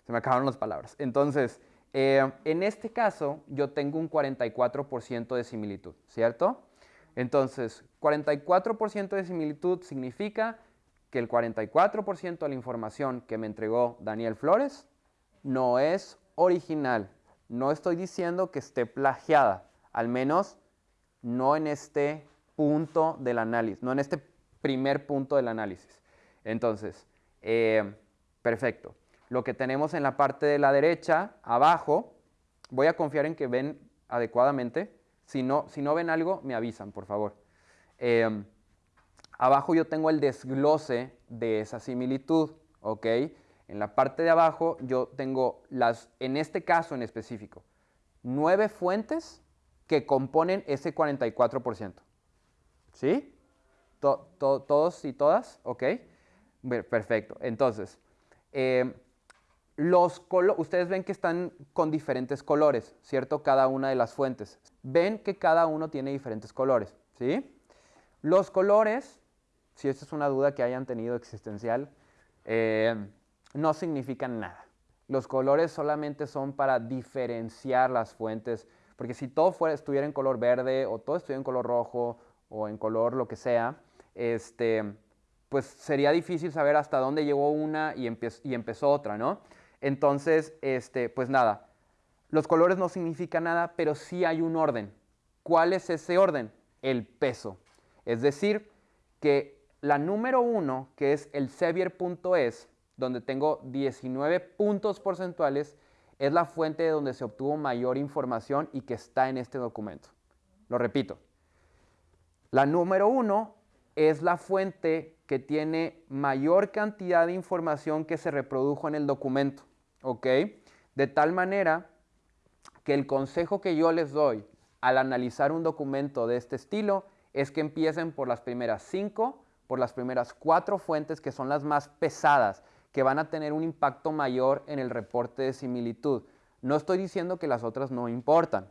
Se me acabaron las palabras. Entonces, eh, en este caso, yo tengo un 44% de similitud, ¿cierto? Entonces, 44% de similitud significa que el 44% de la información que me entregó Daniel Flores no es original. No estoy diciendo que esté plagiada, al menos no en este punto del análisis, no en este primer punto del análisis. Entonces, eh, perfecto. Lo que tenemos en la parte de la derecha, abajo, voy a confiar en que ven adecuadamente. Si no, si no ven algo, me avisan, por favor. Eh, abajo yo tengo el desglose de esa similitud, ¿ok? En la parte de abajo yo tengo las, en este caso en específico, nueve fuentes que componen ese 44%. ¿Sí? ¿Todos y todas? ¿Ok? Perfecto. Entonces, eh, los ustedes ven que están con diferentes colores, ¿cierto? Cada una de las fuentes. Ven que cada uno tiene diferentes colores, ¿sí? Los colores, si esta es una duda que hayan tenido existencial, eh, no significan nada. Los colores solamente son para diferenciar las fuentes porque si todo fuera, estuviera en color verde o todo estuviera en color rojo o en color lo que sea, este, pues sería difícil saber hasta dónde llegó una y, y empezó otra, ¿no? Entonces, este, pues nada, los colores no significan nada, pero sí hay un orden. ¿Cuál es ese orden? El peso. Es decir, que la número uno, que es el Sevier.es, donde tengo 19 puntos porcentuales, es la fuente de donde se obtuvo mayor información y que está en este documento. Lo repito. La número uno es la fuente que tiene mayor cantidad de información que se reprodujo en el documento. De tal manera que el consejo que yo les doy al analizar un documento de este estilo es que empiecen por las primeras cinco, por las primeras cuatro fuentes que son las más pesadas, que van a tener un impacto mayor en el reporte de similitud. No estoy diciendo que las otras no importan.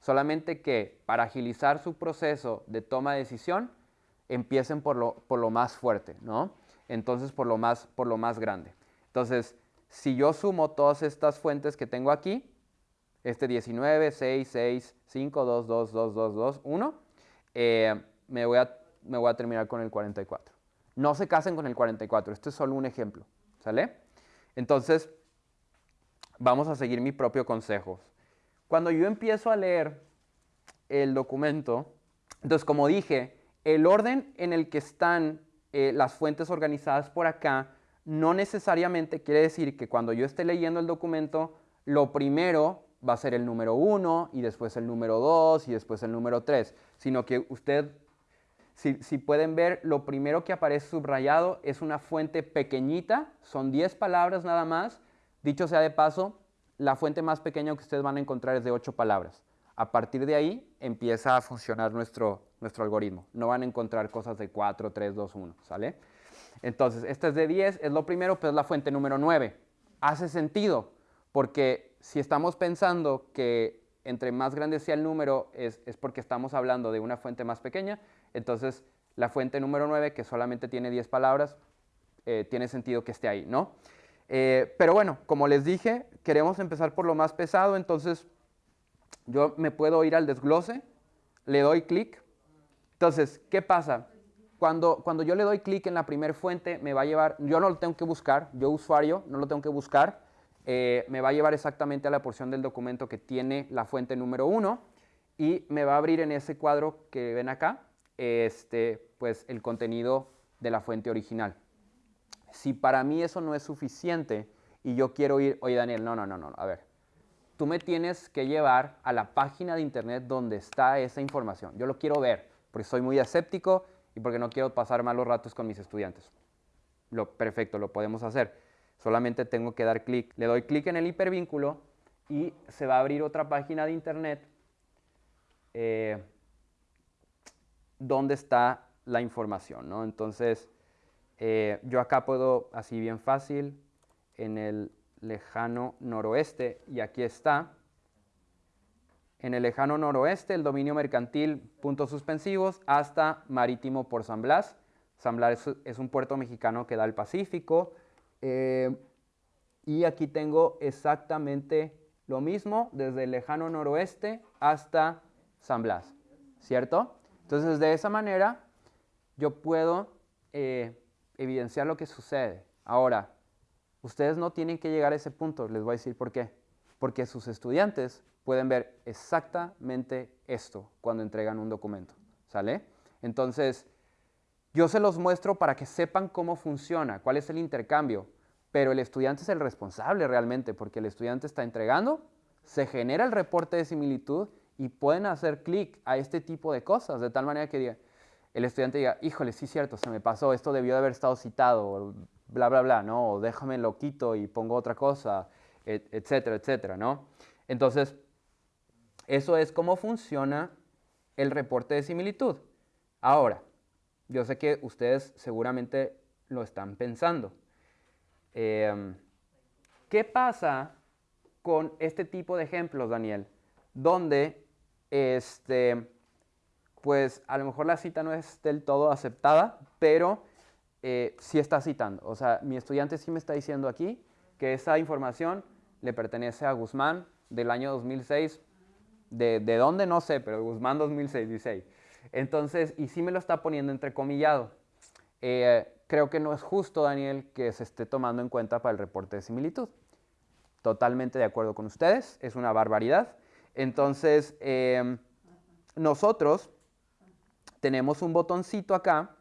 Solamente que para agilizar su proceso de toma de decisión, empiecen por lo, más fuerte, ¿no? Entonces, por lo más, grande. Entonces, si yo sumo todas estas fuentes que tengo aquí, este 19, 6, 6, 5, 2, 2, 2, 2, 2, 1, me, voy a, me voy terminar con el 44. No se casen con el 44, esto es solo un ejemplo, ¿sale? Entonces, vamos a seguir mi propio consejo. Cuando yo empiezo a leer el documento, entonces como dije, el orden en el que están eh, las fuentes organizadas por acá no necesariamente quiere decir que cuando yo esté leyendo el documento, lo primero va a ser el número 1 y después el número 2 y después el número 3, sino que usted, si, si, pueden ver, lo primero que aparece subrayado es una fuente pequeñita, son 10 palabras nada más. Dicho sea de paso, la fuente más pequeña que ustedes van a encontrar es de 8 palabras. A partir de ahí empieza a funcionar nuestro, nuestro algoritmo. No van a encontrar cosas de 4, 3, 2, 1, ¿sale? Entonces, esta es de 10, es lo primero, pero es la fuente número 9. Hace sentido, porque si estamos pensando que entre más grande sea el número es, porque estamos hablando de una fuente más pequeña, entonces la fuente número 9, que solamente tiene 10 palabras, eh, tiene sentido que esté ahí, ¿no? Eh, pero bueno, como les dije, queremos empezar por lo más pesado, entonces yo me puedo ir al desglose, le doy clic. Entonces, ¿qué pasa? Cuando, cuando yo le doy clic en la primera fuente, me va a llevar, yo no lo tengo que buscar, yo usuario no lo tengo que buscar, eh, me va a llevar exactamente a la porción del documento que tiene la fuente número 1 y me va a abrir en ese cuadro que ven acá, este, pues el contenido de la fuente original. Si para mí eso no es suficiente y yo quiero ir, oye Daniel, no, no, no, no, a ver, tú me tienes que llevar a la página de internet donde está esa información. Yo lo quiero ver, porque soy muy escéptico y porque no quiero pasar malos ratos con mis estudiantes. Lo perfecto, lo podemos hacer. Solamente tengo que dar clic. Le doy clic en el hipervínculo y se va a abrir otra página de internet eh, donde está la información. ¿no? Entonces, eh, yo acá puedo, así bien fácil, en el lejano noroeste, y aquí está, en el lejano noroeste, el dominio mercantil, puntos suspensivos, hasta marítimo por San Blas. San Blas es un puerto mexicano que da al Pacífico, eh, y aquí tengo exactamente lo mismo desde el lejano noroeste hasta San Blas, ¿cierto? Entonces, de esa manera, yo puedo eh, evidenciar lo que sucede. Ahora, ustedes no tienen que llegar a ese punto, les voy a decir por qué. Porque sus estudiantes pueden ver exactamente esto cuando entregan un documento, ¿sale? Entonces, yo se los muestro para que sepan cómo funciona, cuál es el intercambio, pero el estudiante es el responsable realmente, porque el estudiante está entregando, se genera el reporte de similitud y pueden hacer clic a este tipo de cosas, de tal manera que el estudiante diga, híjole, sí cierto, se me pasó, esto debió de haber estado citado, bla, bla, bla, ¿no? O déjame lo quito y pongo otra cosa, etcétera, etcétera, ¿no? Entonces, eso es cómo funciona el reporte de similitud. Ahora, yo sé que ustedes seguramente lo están pensando. Em, ¿Qué pasa con este tipo de ejemplos, Daniel? Donde, este, pues a lo mejor la cita no es del todo aceptada, pero eh, sí está citando. O sea, mi estudiante sí me está diciendo aquí que esa información le pertenece a Guzmán del año 2006. ¿De, de dónde? No sé, pero Guzmán 2006, 16. Entonces, y sí me lo está poniendo entrecomillado. eh, creo que no es justo, Daniel, que se esté tomando en cuenta para el reporte de similitud. Totalmente de acuerdo con ustedes, es una barbaridad. Entonces, em, nosotros tenemos un botoncito acá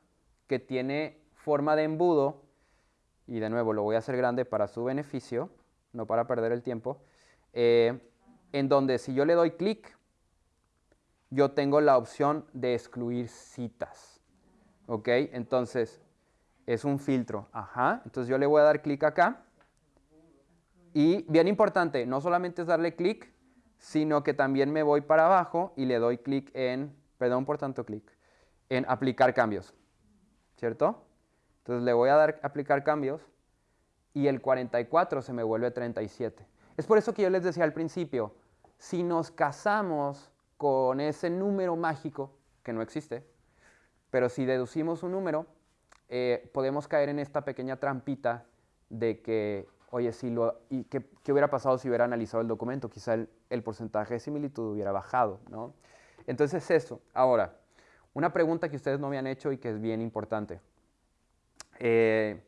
que tiene forma de embudo, y de nuevo lo voy a hacer grande para su beneficio, no para perder el tiempo, eh, en donde si yo le doy clic, yo tengo la opción de excluir citas. ¿Ok? Entonces, es un filtro. Ajá. Entonces yo le voy a dar clic acá. Y bien importante, no solamente es darle clic, sino que también me voy para abajo y le doy clic en, perdón por tanto clic, en aplicar cambios. ¿Cierto? Entonces le voy a dar aplicar cambios y el 44 se me vuelve 37. Es por eso que yo les decía al principio, si nos casamos con ese número mágico, que no existe, pero si deducimos un número, eh, podemos caer en esta pequeña trampita de que, oye, si lo, y qué, hubiera pasado si hubiera analizado el documento? Quizá el, porcentaje de similitud hubiera bajado, ¿no? Entonces eso. Ahora, una pregunta que ustedes no me han hecho y que es bien importante. Eh,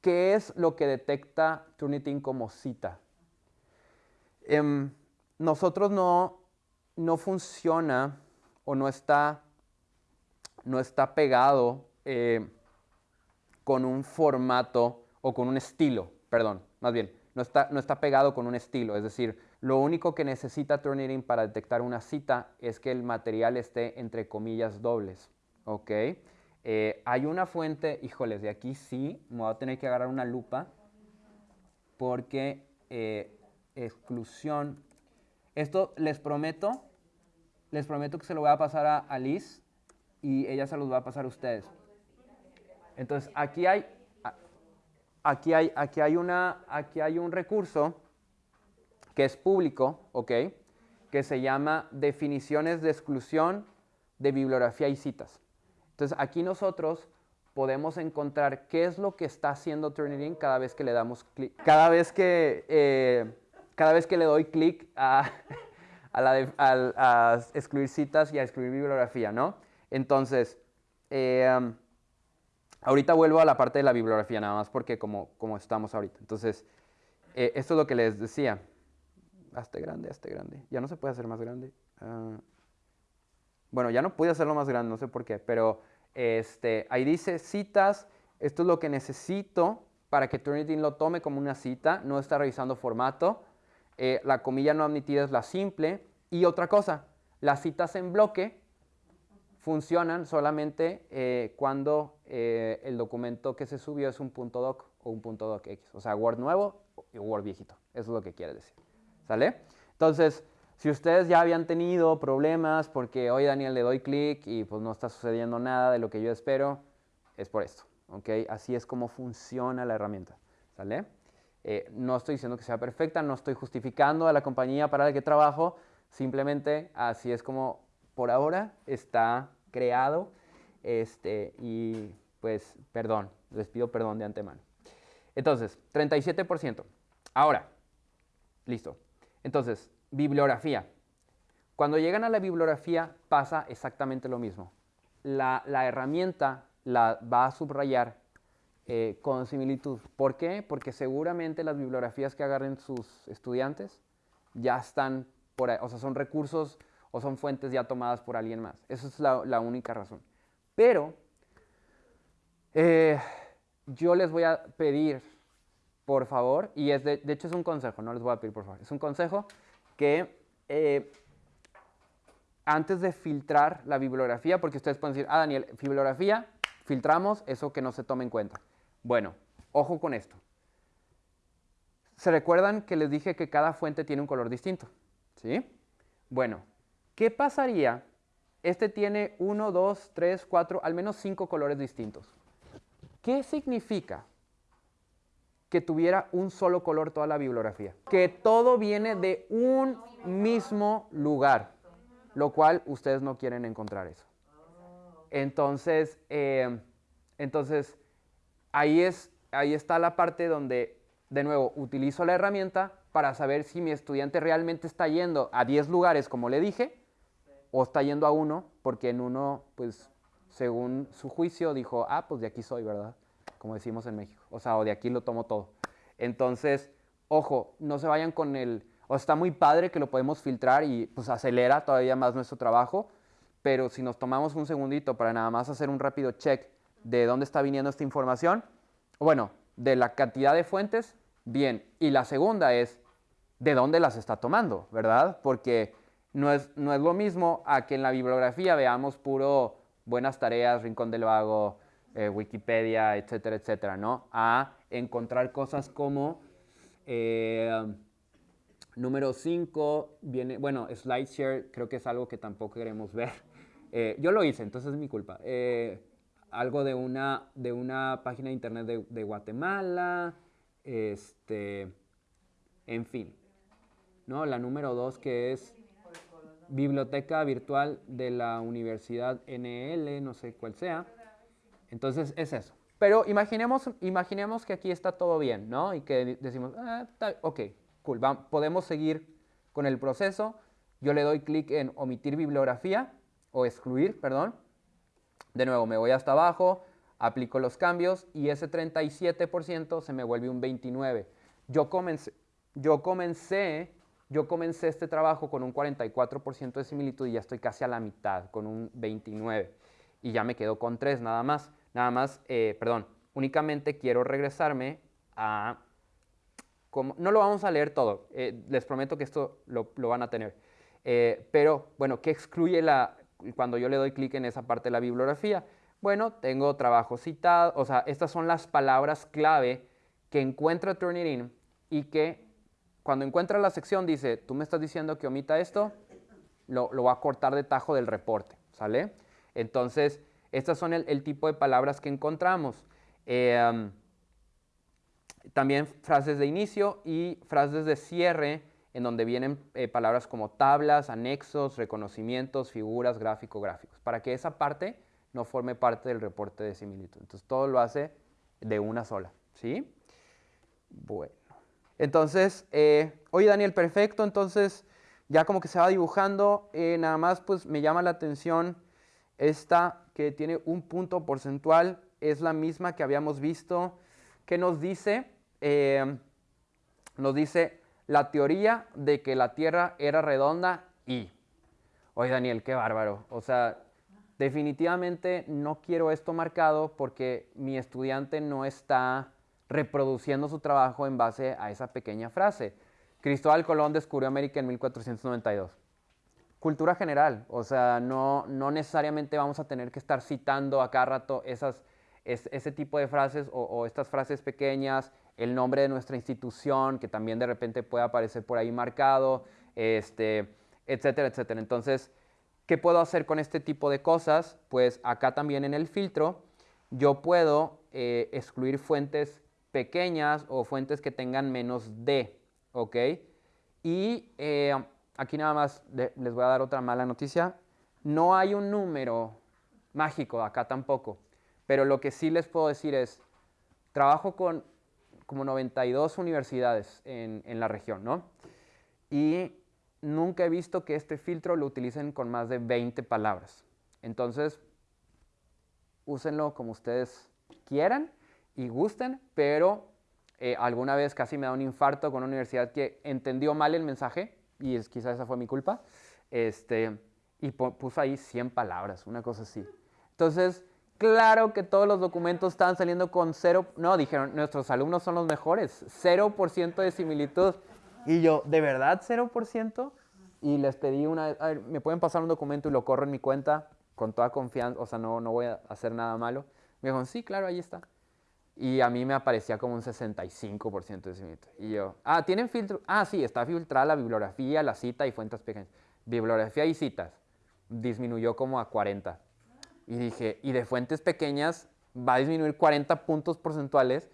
¿Qué es lo que detecta Turnitin como cita? Em, nosotros no, no funciona o no está, no está pegado eh, con un formato o con un estilo, perdón, más bien, no está, no está pegado con un estilo, es decir, lo único que necesita Turnitin para detectar una cita es que el material esté entre comillas dobles, ¿ok? Eh, hay una fuente, híjoles, de aquí sí, me voy a tener que agarrar una lupa porque eh, exclusión, esto les prometo, les prometo que se lo voy a pasar a, Liz y ella se los va a pasar a ustedes. Entonces, aquí hay, aquí hay, aquí hay, una, aquí hay un recurso que es público, ¿ok? Que se llama definiciones de exclusión de bibliografía y citas. Entonces aquí nosotros podemos encontrar qué es lo que está haciendo Turnitin cada vez que le damos clic. Cada vez que, eh, cada vez que le doy clic a, a, excluir citas y a excluir bibliografía, ¿no? Entonces, eh, ahorita vuelvo a la parte de la bibliografía nada más porque como, como estamos ahorita. Entonces, eh, esto es lo que les decía. Hazte grande, hazte grande. Ya no se puede hacer más grande. Ah. Bueno, ya no pude hacerlo más grande, no sé por qué, pero este, ahí dice citas, esto es lo que necesito para que Turnitin lo tome como una cita, no está revisando formato. Eh, la comilla no admitida es la simple. Y otra cosa, las citas en bloque funcionan solamente eh, cuando eh, el documento que se subió es un punto .doc o un punto .docx, o sea, Word nuevo y Word viejito. Eso es lo que quiere decir. ¿Sale? Entonces, si ustedes ya habían tenido problemas porque hoy Daniel le doy clic y pues no está sucediendo nada de lo que yo espero, es por esto. ¿ok? Así es como funciona la herramienta. ¿Sale? Eh, no estoy diciendo que sea perfecta, no estoy justificando a la compañía para la que trabajo, simplemente así es como por ahora está creado este, y pues perdón, les pido perdón de antemano. Entonces, 37%. Ahora, listo. Entonces, Bibliografía. Cuando llegan a la bibliografía pasa exactamente lo mismo. La, herramienta la va a subrayar eh, con similitud. ¿Por qué? Porque seguramente las bibliografías que agarren sus estudiantes ya están o sea, son recursos o son fuentes ya tomadas por alguien más. Esa es la, única razón. Pero eh, yo les voy a pedir, por favor, y es de, de hecho es un consejo, no les voy a pedir por favor, es un consejo que eh, antes de filtrar la bibliografía, porque ustedes pueden decir, ah, Daniel, bibliografía, filtramos, eso que no se tome en cuenta. Bueno, ojo con esto. ¿Se recuerdan que les dije que cada fuente tiene un color distinto? ¿Sí? Bueno, ¿qué pasaría? Este tiene uno, dos, tres, cuatro, al menos cinco colores distintos. ¿Qué significa? Que tuviera un solo color toda la bibliografía. Que todo viene de un mismo lugar, lo cual ustedes no quieren encontrar eso. Entonces, eh, entonces ahí, es, ahí está la parte donde, de nuevo, utilizo la herramienta para saber si mi estudiante realmente está yendo a 10 lugares, como le dije, o está yendo a uno, porque en uno, pues, según su juicio, dijo, ah, pues de aquí soy, ¿verdad? Como decimos en México. O sea, o de aquí lo tomo todo. Entonces, ojo, no se vayan con el... O está muy padre que lo podemos filtrar y pues acelera todavía más nuestro trabajo, pero si nos tomamos un segundito para nada más hacer un rápido check de dónde está viniendo esta información, bueno, de la cantidad de fuentes, bien. Y la segunda es, ¿de dónde las está tomando? ¿Verdad? Porque no es, no es lo mismo a que en la bibliografía veamos puro buenas tareas, Rincón del Vago, eh, Wikipedia, etcétera, etcétera, ¿no? A encontrar cosas como, eh, número 5, viene, bueno, SlideShare creo que es algo que tampoco queremos ver. Eh, yo lo hice, entonces es mi culpa. algo de una, de una página de internet de, Guatemala, este, en fin. ¿no? La número 2 que es biblioteca virtual de la Universidad NL, no sé cuál sea. Entonces es eso. Pero imaginemos, imaginemos que aquí está todo bien, ¿no? Y que decimos, ah, ok, cool, podemos seguir con el proceso. Yo le doy clic en omitir bibliografía o excluir, perdón. De nuevo, me voy hasta abajo, aplico los cambios y ese 37% se me vuelve un 29%. Yo comencé, yo comencé yo comencé este trabajo con un 44% de similitud y ya estoy casi a la mitad, con un 29%. Y ya me quedo con 3 nada más. Nada más, eh, perdón, únicamente quiero regresarme a... Como, no lo vamos a leer todo, eh, les prometo que esto lo, van a tener. Eh, pero, bueno, ¿qué excluye la, cuando yo le doy clic en esa parte de la bibliografía? Bueno, tengo trabajo citado, o sea, estas son las palabras clave que encuentra Turnitin y que cuando encuentra la sección dice, tú me estás diciendo que omita esto, lo, lo va a cortar de tajo del reporte, ¿sale? Entonces, estas son el, tipo de palabras que encontramos. Eh, también frases de inicio y frases de cierre, en donde vienen eh, palabras como tablas, anexos, reconocimientos, figuras, gráfico, gráficos, para que esa parte no forme parte del reporte de similitud. Entonces, todo lo hace de una sola, ¿sí? Bueno. Entonces, eh, oye Daniel, perfecto, entonces ya como que se va dibujando, nada más pues me llama la atención esta que tiene un punto porcentual, es la misma que habíamos visto, que nos dice, eh, nos dice la teoría de que la Tierra era redonda y, oye Daniel, qué bárbaro, o sea, definitivamente no quiero esto marcado porque mi estudiante no está reproduciendo su trabajo en base a esa pequeña frase. Cristóbal Colón descubrió América en 1492. Cultura general, o sea, no, no necesariamente vamos a tener que estar citando a cada rato esas, ese tipo de frases o, estas frases pequeñas, el nombre de nuestra institución, que también de repente puede aparecer por ahí marcado, este, etcétera, etcétera. Entonces, ¿qué puedo hacer con este tipo de cosas? Pues acá también en el filtro, yo puedo eh, excluir fuentes pequeñas o fuentes que tengan menos de, ¿ok? Y eh, aquí nada más les voy a dar otra mala noticia. No hay un número mágico acá tampoco, pero lo que sí les puedo decir es, trabajo con como 92 universidades en, la región, ¿no? Y nunca he visto que este filtro lo utilicen con más de 20 palabras. Entonces, úsenlo como ustedes quieran y gusten, pero eh, alguna vez casi me da un infarto con una universidad que entendió mal el mensaje, y es, quizás esa fue mi culpa, este, y puso ahí 100 palabras, una cosa así. Entonces, claro que todos los documentos estaban saliendo con cero, no, dijeron, nuestros alumnos son los mejores, 0% de similitud. Y yo, ¿de verdad 0%? Y les pedí una, a ¿me pueden pasar un documento y lo corro en mi cuenta con toda confianza? O sea, no, no voy a hacer nada malo. Me dijeron, sí, claro, ahí está. Y a mí me aparecía como un 65% de similitud. Y yo, ah, ¿tienen filtro? Ah, sí, está filtrada la bibliografía, la cita y fuentes pequeñas. Bibliografía y citas. Disminuyó como a 40. Y dije, y de fuentes pequeñas va a disminuir 40 puntos porcentuales.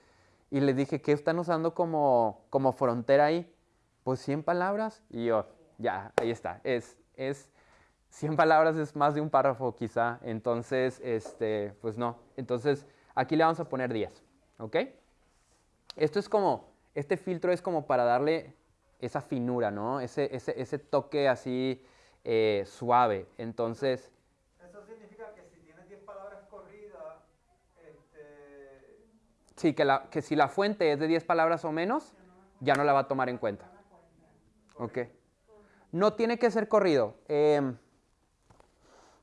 Y les dije, ¿qué están usando como, como frontera ahí? Pues 100 palabras. Y yo, ya, ahí está. Es, es 100 palabras es más de un párrafo quizá. Entonces, este, pues no. Entonces, aquí le vamos a poner 10. ¿Ok? Esto es como, este filtro es como para darle esa finura, ¿no? Ese, ese, ese toque así eh, suave. Entonces... Eso significa que si tienes 10 palabras corridas... Este... Sí, que, la, que si la fuente es de 10 palabras o menos, ya no la va a tomar en cuenta. Ok. No tiene que ser corrido. Em,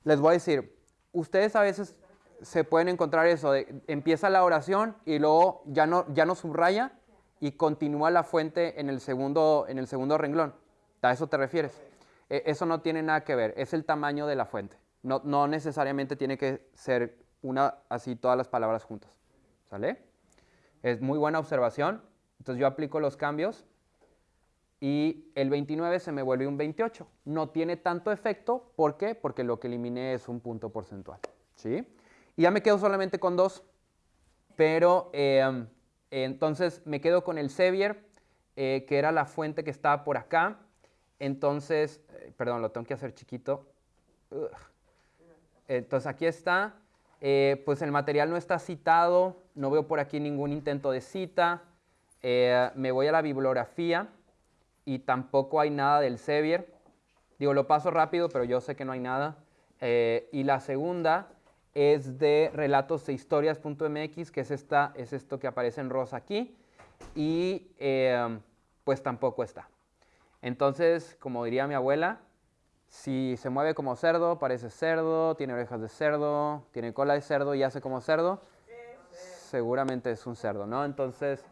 les voy a decir, ustedes a veces se pueden encontrar eso, empieza la oración y luego ya no, ya no subraya y continúa la fuente en el segundo, en el segundo renglón. ¿A eso te refieres? E, eso no tiene nada que ver, es el tamaño de la fuente. No, no necesariamente tiene que ser una así todas las palabras juntas. ¿Sale? Es muy buena observación. Entonces yo aplico los cambios y el 29 se me vuelve un 28. No tiene tanto efecto, ¿por qué? Porque lo que eliminé es un punto porcentual. ¿Sí? Y ya me quedo solamente con dos, pero em, entonces me quedo con el Sevier, eh, que era la fuente que estaba por acá. Entonces, eh, perdón, lo tengo que hacer chiquito. Entonces aquí está. Eh, pues el material no está citado, no veo por aquí ningún intento de cita. me voy a la bibliografía y tampoco hay nada del Sevier. Digo, lo paso rápido, pero yo sé que no hay nada. y la segunda es de relatos e historias.mx, que es, esta, es esto que aparece en rosa aquí, y em, pues tampoco está. Entonces, como diría mi abuela, si se mueve como cerdo, parece cerdo, tiene orejas de cerdo, tiene cola de cerdo y hace como cerdo, seguramente es un cerdo, ¿no? Entonces,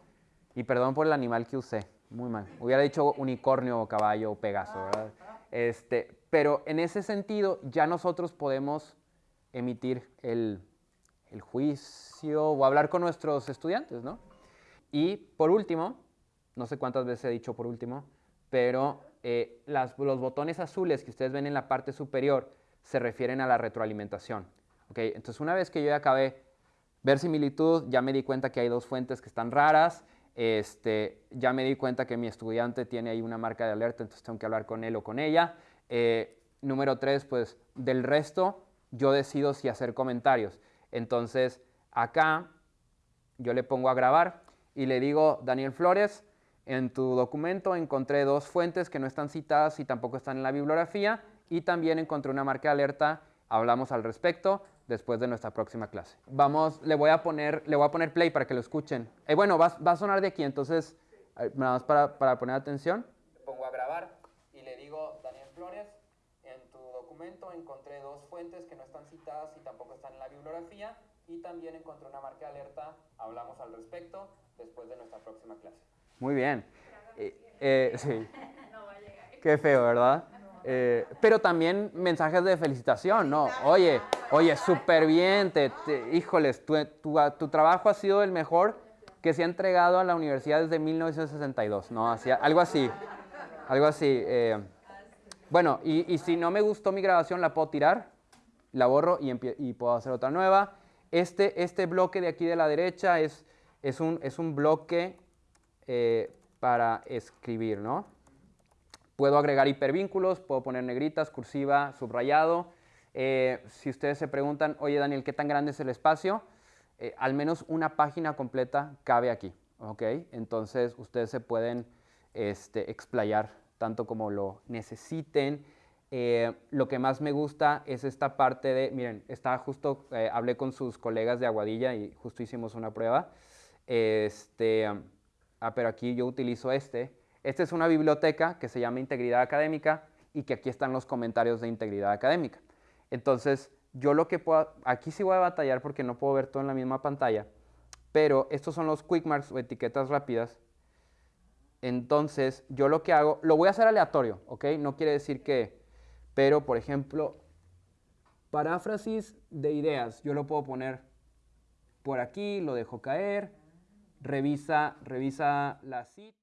y perdón por el animal que usé, muy mal. Hubiera dicho unicornio, caballo o pegaso, ¿verdad? Este, pero en ese sentido, ya nosotros podemos emitir el, juicio o hablar con nuestros estudiantes, ¿no? Y por último, no sé cuántas veces he dicho por último, pero eh, los botones azules que ustedes ven en la parte superior se refieren a la retroalimentación. ¿okay? Entonces, una vez que yo ya acabé ver similitud, ya me di cuenta que hay dos fuentes que están raras, este, ya me di cuenta que mi estudiante tiene ahí una marca de alerta, entonces tengo que hablar con él o con ella. Eh, número tres, pues del resto, yo decido si hacer comentarios. Entonces, acá yo le pongo a grabar y le digo, Daniel Flores, en tu documento encontré dos fuentes que no están citadas y tampoco están en la bibliografía y también encontré una marca de alerta, hablamos al respecto después de nuestra próxima clase. Vamos, le voy a poner, le voy a poner play para que lo escuchen. Eh, bueno, va, a sonar de aquí, entonces, eh, nada más para, para poner atención. Pongo a grabar y le digo, Daniel Flores, en tu documento encontré dos fuentes que no están citadas y tampoco están en la bibliografía y también encontré una marca de alerta, hablamos al respecto después de nuestra próxima clase. Muy bien. Eh, eh, sí. Qué feo, ¿verdad? Eh, pero también mensajes de felicitación, ¿no? Oye, oye, súper bien, te, híjoles, tu, tu, tu, trabajo ha sido el mejor que se ha entregado a la universidad desde 1962, ¿no? Así, algo así, algo así. Bueno, y, si no me gustó mi grabación, la puedo tirar, la borro y, puedo hacer otra nueva. Este, este bloque de aquí de la derecha es, un bloque eh, para escribir, ¿no? Puedo agregar hipervínculos, puedo poner negritas, cursiva, subrayado. Eh, si ustedes se preguntan, oye Daniel, ¿qué tan grande es el espacio? Eh, al menos una página completa cabe aquí, ¿ok? Entonces ustedes se pueden este, explayar tanto como lo necesiten. Eh, lo que más me gusta es esta parte de, miren, está justo, eh, hablé con sus colegas de Aguadilla y justo hicimos una prueba. Este, ah, pero aquí yo utilizo este. Esta es una biblioteca que se llama Integridad Académica y que aquí están los comentarios de Integridad Académica. Entonces, yo lo que puedo, aquí sí voy a batallar porque no puedo ver todo en la misma pantalla, pero estos son los quick marks o etiquetas rápidas entonces, yo lo que hago, lo voy a hacer aleatorio, ¿ok? No quiere decir que, pero por ejemplo, paráfrasis de ideas, yo lo puedo poner por aquí, lo dejo caer, revisa, revisa la cita.